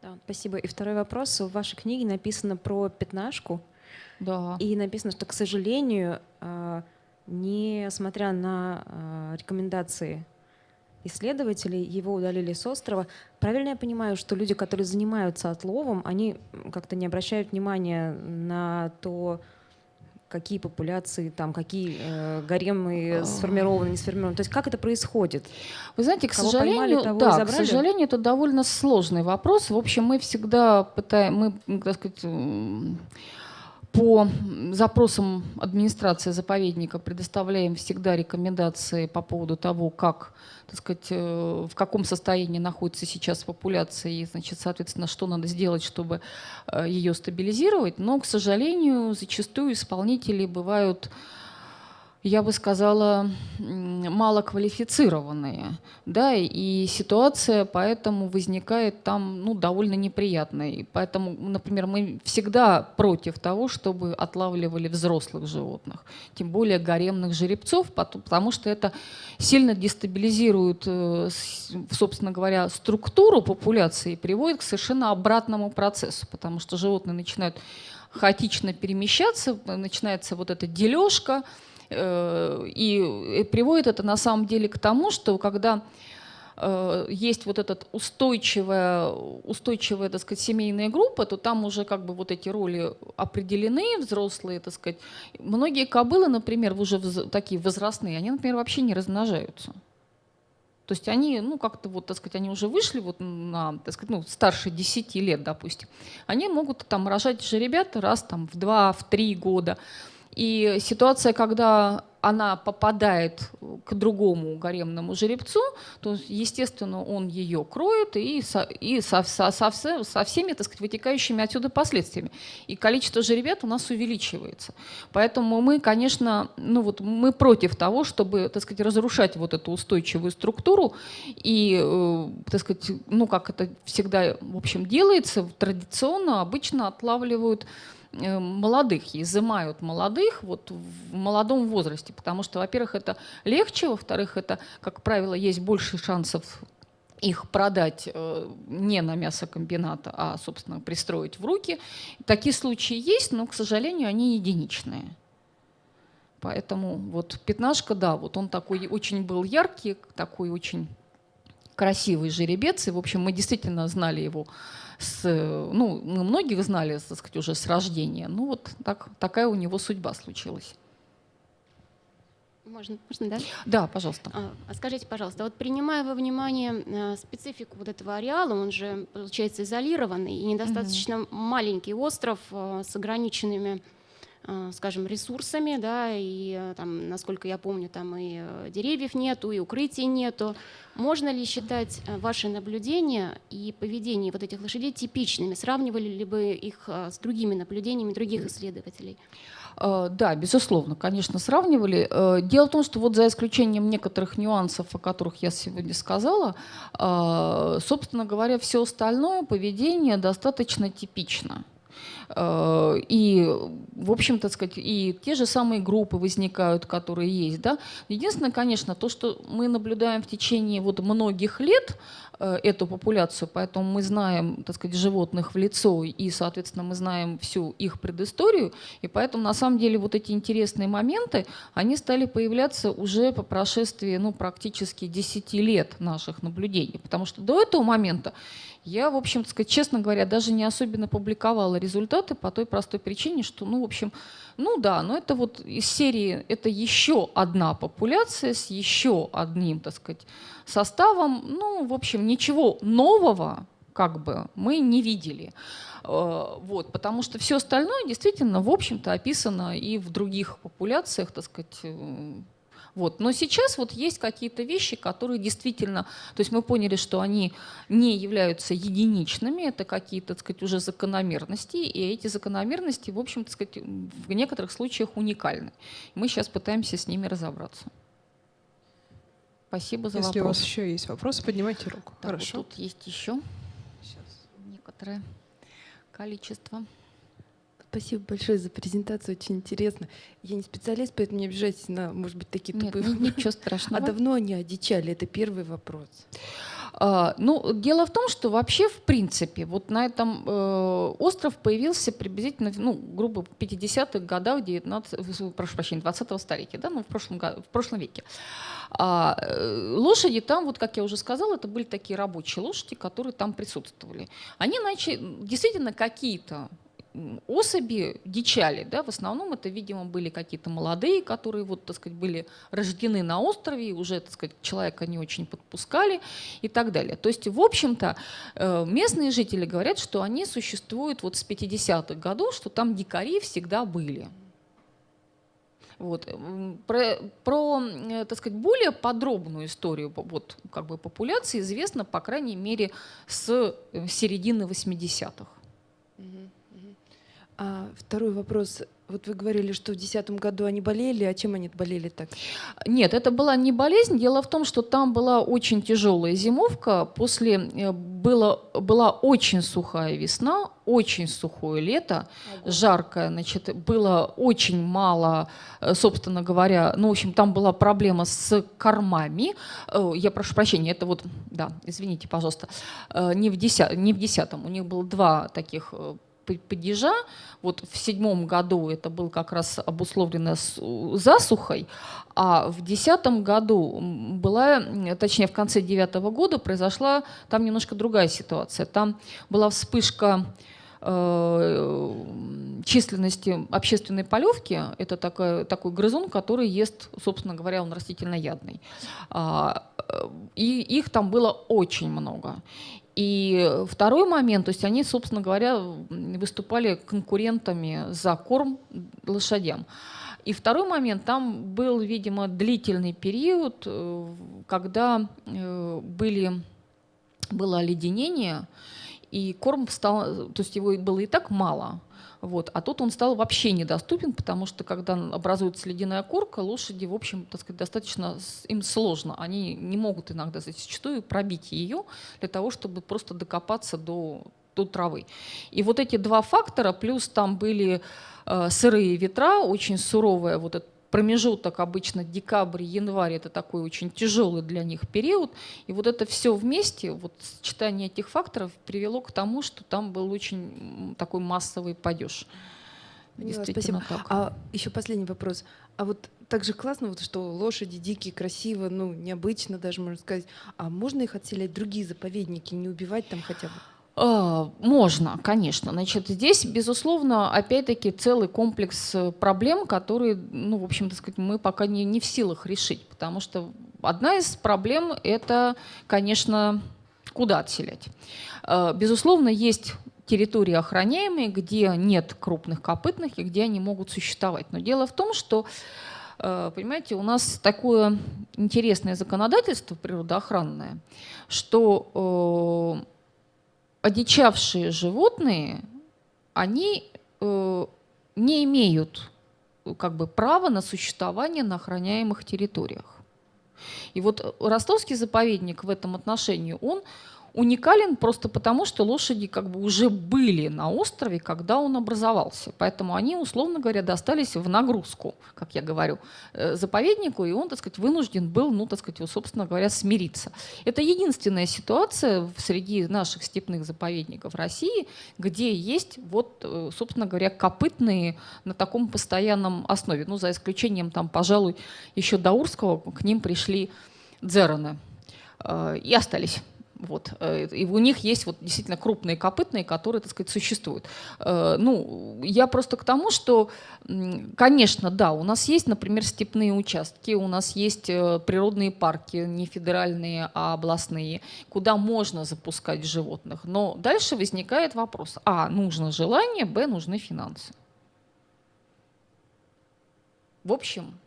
S5: Да, спасибо. И второй вопрос. В вашей книге написано про пятнашку.
S1: Да.
S5: И написано, что, к сожалению, а, несмотря на а, рекомендации исследователей, его удалили с острова. Правильно я понимаю, что люди, которые занимаются отловом, они как-то не обращают внимания на то, какие популяции, там, какие э, гаремы а. сформированы, не сформированы. То есть как это происходит?
S1: Вы знаете, к Кого сожалению, поймали, да, к сожалению, это довольно сложный вопрос. В общем, мы всегда пытаем, мы, так сказать, по запросам администрации заповедника предоставляем всегда рекомендации по поводу того, как, так сказать, э, в каком состоянии находится сейчас популяция и, значит, соответственно, что надо сделать, чтобы э, ее стабилизировать. Но, к сожалению, зачастую исполнители бывают я бы сказала, малоквалифицированные. Да, и ситуация поэтому возникает там ну, довольно неприятная. И поэтому, например, мы всегда против того, чтобы отлавливали взрослых животных, тем более гаремных жеребцов, потому что это сильно дестабилизирует, э, собственно говоря, структуру популяции и приводит к совершенно обратному процессу, потому что животные начинают хаотично перемещаться, начинается вот эта дележка, и приводит это на самом деле к тому, что когда э, есть вот эта устойчивая, устойчивая, так сказать, семейная группа, то там уже как бы вот эти роли определены, взрослые, так сказать. Многие кобылы, например, уже такие возрастные, они, например, вообще не размножаются. То есть они, ну, как-то вот, так сказать, они уже вышли вот на, так сказать, ну, старше 10 лет, допустим. Они могут там рожать же ребята раз там в 2, в 3 года. И ситуация, когда она попадает к другому гаремному жеребцу, то, естественно, он ее кроет и со, и со, со, со, со всеми, так сказать, вытекающими отсюда последствиями. И количество жеребят у нас увеличивается. Поэтому мы, конечно, ну вот мы против того, чтобы, так сказать, разрушать вот эту устойчивую структуру и, э, так сказать, ну как это всегда, в общем, делается, традиционно обычно отлавливают молодых, изымают молодых вот в молодом возрасте, потому что, во-первых, это легче, во-вторых, это, как правило, есть больше шансов их продать э, не на мясокомбината, а, собственно, пристроить в руки. Такие случаи есть, но, к сожалению, они единичные. Поэтому вот пятнашка, да, вот он такой очень был яркий, такой очень красивый жеребец. И, в общем, мы действительно знали его с, ну, мы многих знали, так сказать, уже с рождения. Ну вот так, такая у него судьба случилась.
S4: Можно, можно, да?
S1: Да, пожалуйста.
S4: А, а скажите, пожалуйста, вот принимая во внимание а, специфику вот этого ареала, он же, получается, изолированный и недостаточно угу. маленький остров а, с ограниченными скажем, ресурсами, да, и а, там, насколько я помню, там и э, деревьев нету, и укрытий нету. Можно ли считать э, ваши наблюдения и поведение вот этих лошадей типичными? Сравнивали ли бы их с другими наблюдениями других исследователей?
S1: Да, безусловно, конечно, сравнивали. Э, дело в том, что вот за исключением некоторых нюансов, о которых я сегодня сказала, собственно говоря, все остальное поведение достаточно типично. Э, и, в общем-то, сказать, и те же самые группы возникают, которые есть. Да? Единственное, конечно, то, что мы наблюдаем в течение вот многих лет, э, эту популяцию, поэтому мы знаем, так сказать, животных в лицо и, соответственно, мы знаем всю их предысторию, и поэтому на самом деле вот эти интересные моменты, они стали появляться уже по прошествии, ну, практически 10 лет наших наблюдений, потому что до этого момента я, в общем, сказать, честно говоря, даже не особенно публиковала результаты по той простой причине, что, ну, в общем, ну да, но это вот из серии, это еще одна популяция с еще одним, так сказать, составом. Ну, в общем, ничего нового как бы мы не видели. Э, вот, потому что все остальное действительно, в общем-то, описано и в других популяциях, так сказать, э, вот. Но сейчас вот есть какие-то вещи, которые действительно, то есть мы поняли, что они не являются единичными, это какие-то, так сказать, уже закономерности, и эти закономерности, в общем, так сказать, в некоторых случаях уникальны. Мы сейчас пытаемся с ними разобраться. Спасибо за
S6: Если
S1: вопрос.
S6: Если у вас еще есть вопросы, поднимайте руку.
S1: Так,
S6: Хорошо.
S1: Вот тут есть еще Сейчас. некоторое количество.
S7: Спасибо большое за презентацию, очень интересно. Я не специалист, поэтому не обижайтесь на, может быть, такие
S1: Нет,
S7: тупые
S1: ничего страшного.
S7: А давно они одичали? Это первый вопрос.
S1: А, ну, дело в том, что вообще, в принципе, вот на этом э, остров появился приблизительно, ну, грубо, в 50-х годах 19, прошу прощения, 20-го столетия, да, ну, в прошлом, в прошлом веке. А, э, лошади там, вот как я уже сказала, это были такие рабочие лошади, которые там присутствовали. Они начали, действительно, какие-то особи дичали. Да? В основном это, видимо, были какие-то молодые, которые вот, так сказать, были рождены на острове, уже так сказать, человека не очень подпускали и так далее. То есть, в общем-то, э, местные жители говорят, что они существуют вот с 50-х годов, что там дикари всегда были. Вот. Про, про, э, так сказать, более подробную историю вот, как бы, популяции известно, по крайней мере, с э, середины 80-х.
S7: А второй вопрос. Вот вы говорили, что в 2010 году они болели, а чем они болели так?
S1: Нет, это была не болезнь. Дело в том, что там была очень тяжелая зимовка. После э, было, была очень сухая весна, очень сухое лето, Ого. жаркое. Значит, было очень мало, э, собственно говоря, ну, в общем, там была проблема с кормами. Э, я прошу прощения, это вот, да, извините, пожалуйста, не в, деся, не в десятом. У них было два таких падежа. Вот в седьмом году это было как раз обусловлено засухой, а в десятом году была, точнее в конце девятого года произошла там немножко другая ситуация. Там была вспышка э, численности общественной полевки. Это такой, такой грызун, который ест, собственно говоря, он растительноядный. А, э, и их там было очень много. И второй момент, то есть они, собственно говоря, выступали конкурентами за корм лошадям. И второй момент, там был, видимо, длительный период, э, когда э, были, было оледенение, и корм стал, то есть его было и так мало – вот. А тут он стал вообще недоступен, потому что когда образуется ледяная корка, лошади, в общем, так сказать, достаточно им сложно. Они не могут иногда зачастую пробить ее для того, чтобы просто докопаться до, до травы. И вот эти два фактора, плюс там были э, сырые ветра, очень суровая вот эта промежуток обычно декабрь, январь, это такой очень тяжелый для них период. И вот это все вместе, вот сочетание этих факторов привело к тому, что там был очень такой массовый падеж.
S7: Действительно Спасибо. Так. А еще последний вопрос. А вот так же классно, вот, что лошади дикие, красиво, ну, необычно даже, можно сказать. А можно их отселять в другие заповедники, не убивать там хотя бы?
S1: А, можно, конечно. Значит, здесь, безусловно, опять-таки целый комплекс э, проблем, которые, ну, в общем-то сказать, мы пока не, не в силах решить, потому что одна из проблем – это, конечно, куда отселять. А, безусловно, есть территории охраняемые, где нет крупных копытных и где они могут существовать. Но дело в том, что э, Понимаете, у нас такое интересное законодательство природоохранное, что э, одичавшие животные, они э, не имеют как бы права на существование на охраняемых территориях. И вот ростовский заповедник в этом отношении, он уникален просто потому, что лошади как бы уже были на острове, когда он образовался. Поэтому они, условно говоря, достались в нагрузку, как я говорю, э, заповеднику, и он, так сказать, вынужден был, ну, так сказать, собственно говоря, смириться. Это единственная ситуация среди наших степных заповедников России, где есть, вот, э, собственно говоря, копытные на таком постоянном основе. Ну, за исключением, там, пожалуй, еще Даурского к ним пришли дзероны э, и остались. Вот. Э, и у них есть вот действительно крупные копытные, которые, так сказать, существуют. Э, ну, я просто к тому, что, конечно, да, у нас есть, например, степные участки, у нас есть э, природные парки, не федеральные, а областные, куда можно запускать животных. Но дальше возникает вопрос. А, нужно желание, б, нужны финансы. В общем,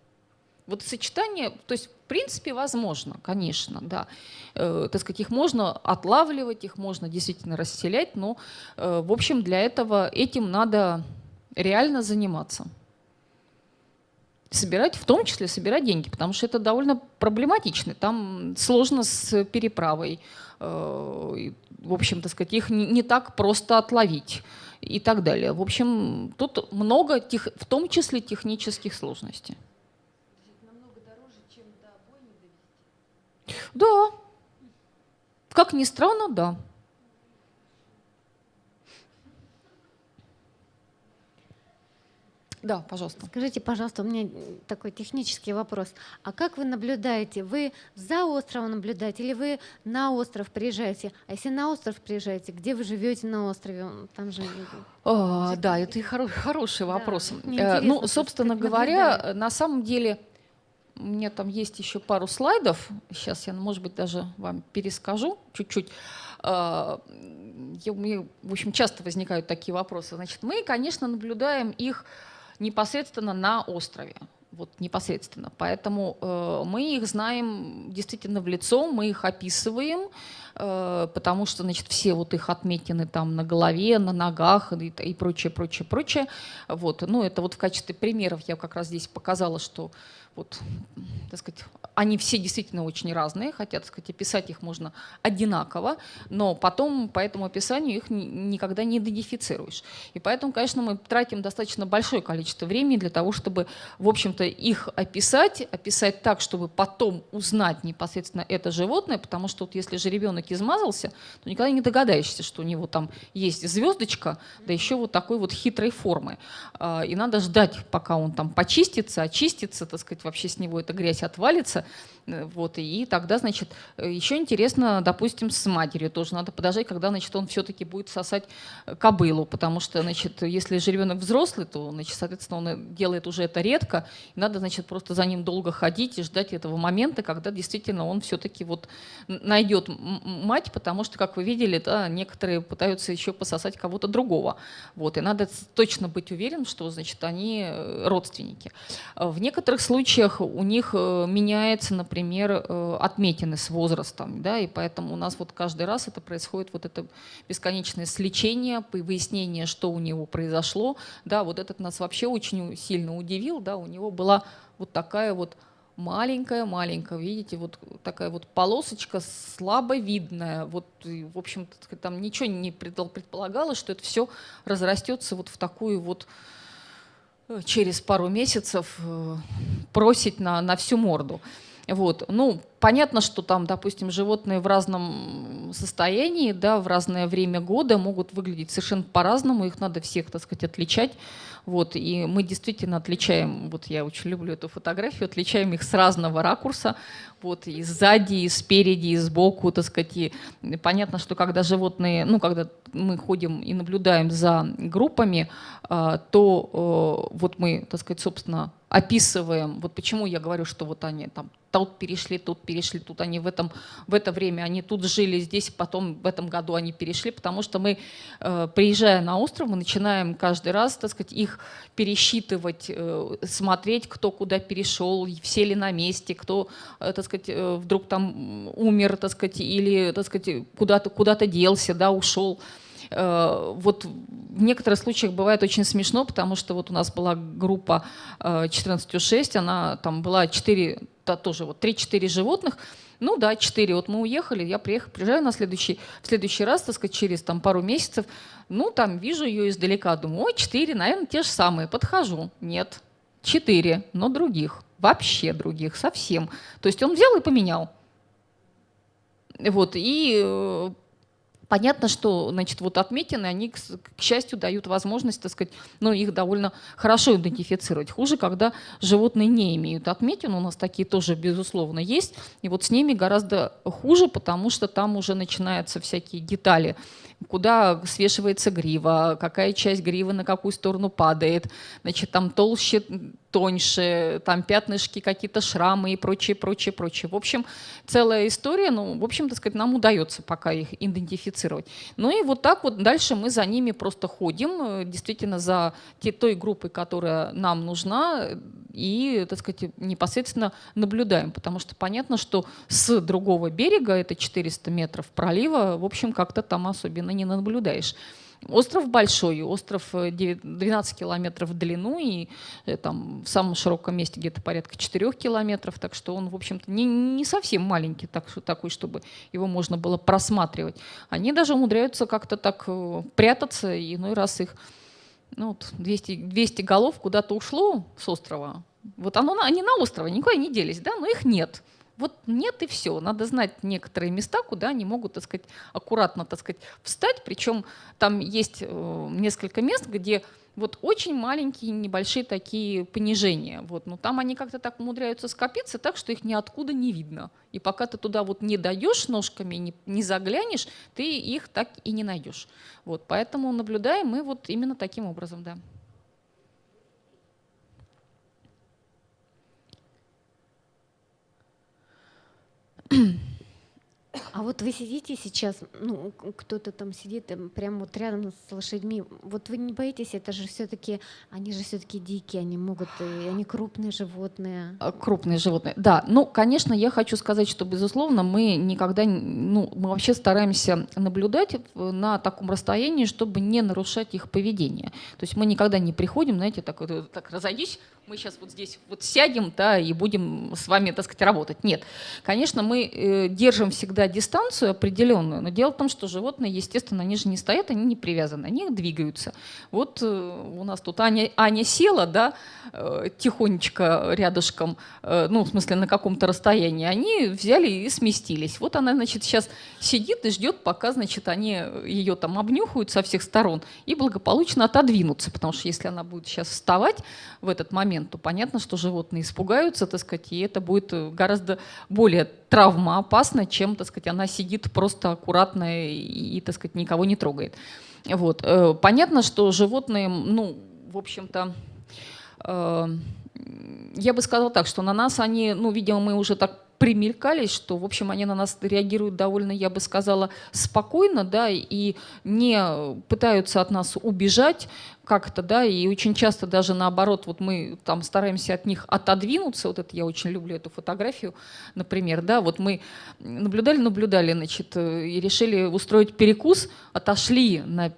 S1: вот сочетание, то есть в принципе возможно, конечно, да. Э, так сказать, их можно отлавливать, их можно действительно расселять, но э, в общем для этого этим надо реально заниматься. Собирать, в том числе собирать деньги, потому что это довольно проблематично. Там сложно с переправой. Э, в общем, так сказать, их не, так просто отловить и так далее. В общем, тут много, тех, в том числе технических сложностей. Да. Как ни странно, да. Да, пожалуйста.
S8: Скажите, пожалуйста, у меня такой технический вопрос. А как вы наблюдаете? Вы за островом наблюдаете или вы на остров приезжаете? А если на остров приезжаете, где вы живете на острове? Там же...
S1: А, да, это и хоро- хороший вопрос. Да, э, ну, собственно говоря, наблюдает. на самом деле у меня там есть еще пару слайдов. Сейчас я, может быть, даже вам перескажу чуть-чуть. А, я, в общем, часто возникают такие вопросы. Значит, мы, конечно, наблюдаем их непосредственно на острове. Вот непосредственно. Поэтому э, мы их знаем действительно в лицо, мы их описываем, э, потому что, значит, все вот их отметины там на голове, на ногах и, и прочее, прочее, прочее. Вот. Ну, это вот в качестве примеров я как раз здесь показала, что вот, так сказать, они все действительно очень разные, хотя, так сказать, описать их можно одинаково, но потом по этому описанию их никогда не идентифицируешь. И поэтому, конечно, мы тратим достаточно большое количество времени для того, чтобы, в общем-то, их описать, описать так, чтобы потом узнать непосредственно это животное, потому что вот если же ребенок измазался, то никогда не догадаешься, что у него там есть звездочка, да еще вот такой вот хитрой формы. А, и надо ждать, пока он там почистится, очистится, так сказать, вообще с него эта грязь отвалится, вот, и тогда, значит, э, еще интересно, допустим, с матерью тоже надо подождать, когда, значит, он все-таки будет сосать э, кобылу, потому что, значит, если же ребенок взрослый, то, значит, соответственно, он делает уже это редко, и надо, значит, просто за ним долго ходить и ждать этого момента, когда действительно он все-таки вот найдет мать, потому что, как вы видели, да, некоторые пытаются еще пососать кого-то другого, вот, и надо точно быть уверен, что, значит, они родственники. В некоторых случаях у них меняется, например, например, э, отметины с возрастом, да, и поэтому у нас вот каждый раз это происходит вот это бесконечное сличение, выяснение, что у него произошло, да, вот этот нас вообще очень сильно удивил, да, у него была вот такая вот маленькая-маленькая, видите, вот такая вот полосочка слабо видная, вот, в общем-то, там ничего не предполагалось, что это все разрастется вот в такую вот э, через пару месяцев э, просить на, на всю морду. Вот. Ну, понятно, что там, допустим, животные в разном состоянии, да, в разное время года, могут выглядеть совершенно по-разному, их надо всех, так сказать, отличать. Вот, и мы действительно отличаем, вот я очень люблю эту фотографию, отличаем их с разного ракурса, вот, и сзади, и спереди, и сбоку, так сказать. И понятно, что когда животные, ну, когда мы ходим и наблюдаем за группами, а, то вот мы, так сказать, собственно, описываем, вот почему я говорю, что вот они там тут перешли, тут перешли, тут они в, этом, в это время, они тут жили, здесь, потом в этом году они перешли, потому что мы, э, приезжая на остров, мы начинаем каждый раз, так сказать, их пересчитывать, э, смотреть, кто куда перешел, все ли на месте, кто, э, так сказать, вдруг там умер, так сказать, или, так сказать, куда-то куда, -то, делся, да, ушел. Вот в некоторых случаях бывает очень смешно, потому что вот у нас была группа 14.6, она там была 4 тоже вот 3-4 животных, ну да, 4, вот мы уехали, я приехал, приезжаю на следующий, в следующий раз, так сказать, через там пару месяцев, ну там вижу ее издалека, думаю, ой, 4, наверное, те же самые, подхожу, нет, 4, но других, вообще других, совсем. То есть он взял и поменял. Вот, и э, Понятно, что значит, вот отметины, они, к, счастью, дают возможность, так сказать, ну, их довольно хорошо идентифицировать. Хуже, когда животные не имеют отметин, у нас такие тоже, безусловно, есть. И вот с ними гораздо хуже, потому что там уже начинаются всякие детали куда свешивается грива, какая часть гривы на какую сторону падает, значит, там толще, тоньше, там пятнышки, какие-то шрамы и прочее, прочее, прочее. В общем, целая история, ну, в общем, так сказать, нам удается пока их идентифицировать. Ну и вот так вот дальше мы за ними просто ходим, э, действительно за той группой, которая нам нужна, и, так сказать, непосредственно наблюдаем, потому что понятно, что с другого берега, это 400 метров пролива, в общем, как-то там особенно не наблюдаешь. Остров большой, остров 12 э, километров в длину и э, там в самом широком месте где-то порядка 4 километров, так что он, в общем-то, не, не совсем маленький, так, такой, чтобы его можно было просматривать. Они даже умудряются как-то так э, прятаться, и иной раз их ну, вот 200, 200 голов куда-то ушло с острова. Вот оно, они на острове, никуда не делись, да, но их нет. Вот нет и все. Надо знать некоторые места, куда они могут, так сказать, аккуратно, так сказать, встать. Причем там есть э, несколько мест, где вот очень маленькие, небольшие такие понижения. Вот. Но там они как-то так умудряются скопиться так, что их ниоткуда не видно. И пока ты туда вот не даешь ножками, не, не заглянешь, ты их так и не найдешь. Вот. Поэтому наблюдаем мы вот именно таким образом. Да.
S8: А вот вы сидите сейчас, ну, кто-то там сидит там, прямо вот рядом с лошадьми. Вот вы не боитесь, это же все-таки, они же все-таки дикие, они могут, и они крупные животные.
S1: А, крупные животные, да. Ну, конечно, я хочу сказать, что, безусловно, мы никогда, ну, мы вообще стараемся наблюдать на таком расстоянии, чтобы не нарушать их поведение. То есть мы никогда не приходим, знаете, так, так разойдись, мы сейчас вот здесь вот сядем, да, и будем с вами, так сказать, работать. Нет. Конечно, мы э, держим всегда дистанцию определенную, но дело в том, что животные, естественно, они же не стоят, они не привязаны, они двигаются. Вот э, у нас тут Аня, Аня села, да, э, тихонечко рядышком, ну, в смысле, на каком-то расстоянии, они взяли и сместились. Вот она, значит, сейчас сидит и ждет, пока, значит, они ее там обнюхают со всех сторон и благополучно отодвинутся, потому что если она будет сейчас вставать в этот момент, то понятно, что животные испугаются, так сказать, и это будет э, гораздо более травмоопасно, чем, так сказать, она сидит просто аккуратно и, и так сказать, никого не трогает. Вот. Э, понятно, что животные, ну, в общем-то, э, я бы сказала так, что на нас они, ну, видимо, мы уже так примелькались, что, в общем, они на нас реагируют довольно, я бы сказала, спокойно, да, и не пытаются от нас убежать как-то, да, и очень часто даже наоборот, вот мы там стараемся от них отодвинуться, вот это я очень люблю эту фотографию, например, да, вот мы наблюдали, наблюдали, значит, э, и решили устроить перекус, отошли на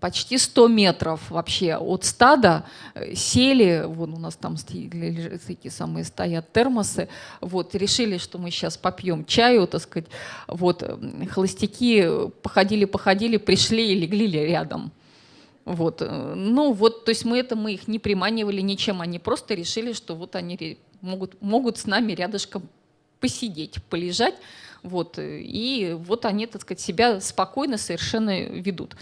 S1: почти 100 метров вообще от стада, э, сели, вон у нас там эти самые стоят термосы, вот, решили, что мы сейчас попьем чаю, так сказать, вот, холостяки походили-походили, пришли и легли рядом. Вот. Э, ну вот, то есть мы это, мы их не приманивали ничем, они просто решили, что вот они могут, могут с нами рядышком посидеть, полежать, Вот, и вот они, так сказать, себя спокойно совершенно ведут.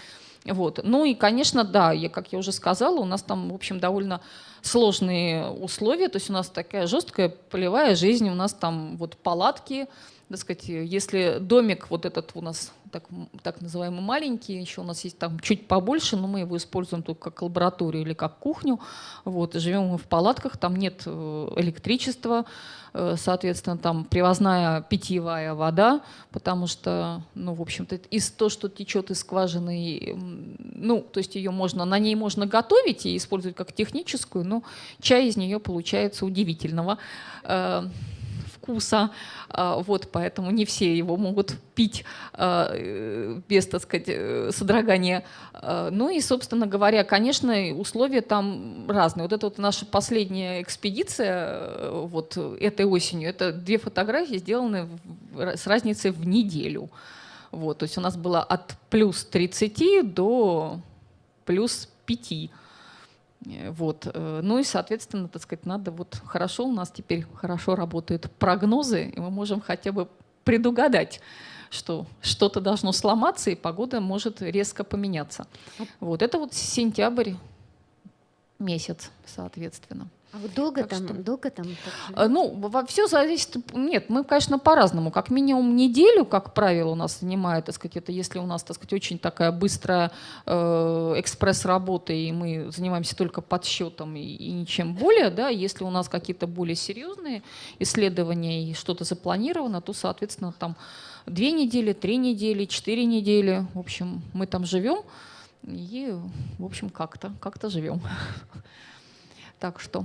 S1: Вот. Ну и, конечно, да, я, как я уже сказала, у нас там, в общем, довольно сложные условия, то есть у нас такая жесткая полевая жизнь, у нас там вот палатки, так сказать, если домик вот этот у нас так, так называемый маленький, еще у нас есть там чуть побольше, но мы его используем только как лабораторию или как кухню, вот, живем мы в палатках, там нет э, электричества, э, соответственно, там привозная питьевая вода, потому что, ну, в общем-то, из то, что течет из скважины, ну, то есть ее можно, на ней можно готовить и использовать как техническую, но чай из нее получается удивительного. Э, вкуса, а, вот, поэтому не все его могут пить а, э, без, так сказать, э, содрогания. А, ну и, собственно говоря, конечно, условия там разные. Вот это вот наша последняя экспедиция э, вот этой осенью, это две фотографии, сделаны с разницей в неделю. Вот, то есть у нас было от плюс 30 до плюс 5. Э, вот. Э, ну и, соответственно, так сказать, надо вот хорошо, у нас теперь хорошо работают прогнозы, и мы можем хотя бы предугадать, что что-то должно сломаться, и погода может резко поменяться. Вот это вот сентябрь месяц, соответственно.
S8: А вот долго так там,
S1: что...
S8: долго там?
S1: А, ну, все зависит. Нет, мы, конечно, по-разному. Как минимум неделю, как правило, у нас занимает, так сказать, это если у нас, так сказать, очень такая быстрая э, экспресс-работа, и мы занимаемся только подсчетом и, и ничем более, да, если у нас какие-то более серьезные исследования и что-то запланировано, то, соответственно, там две недели, три недели, четыре недели, в общем, мы там живем и, в общем, как-то, как-то живем. Так что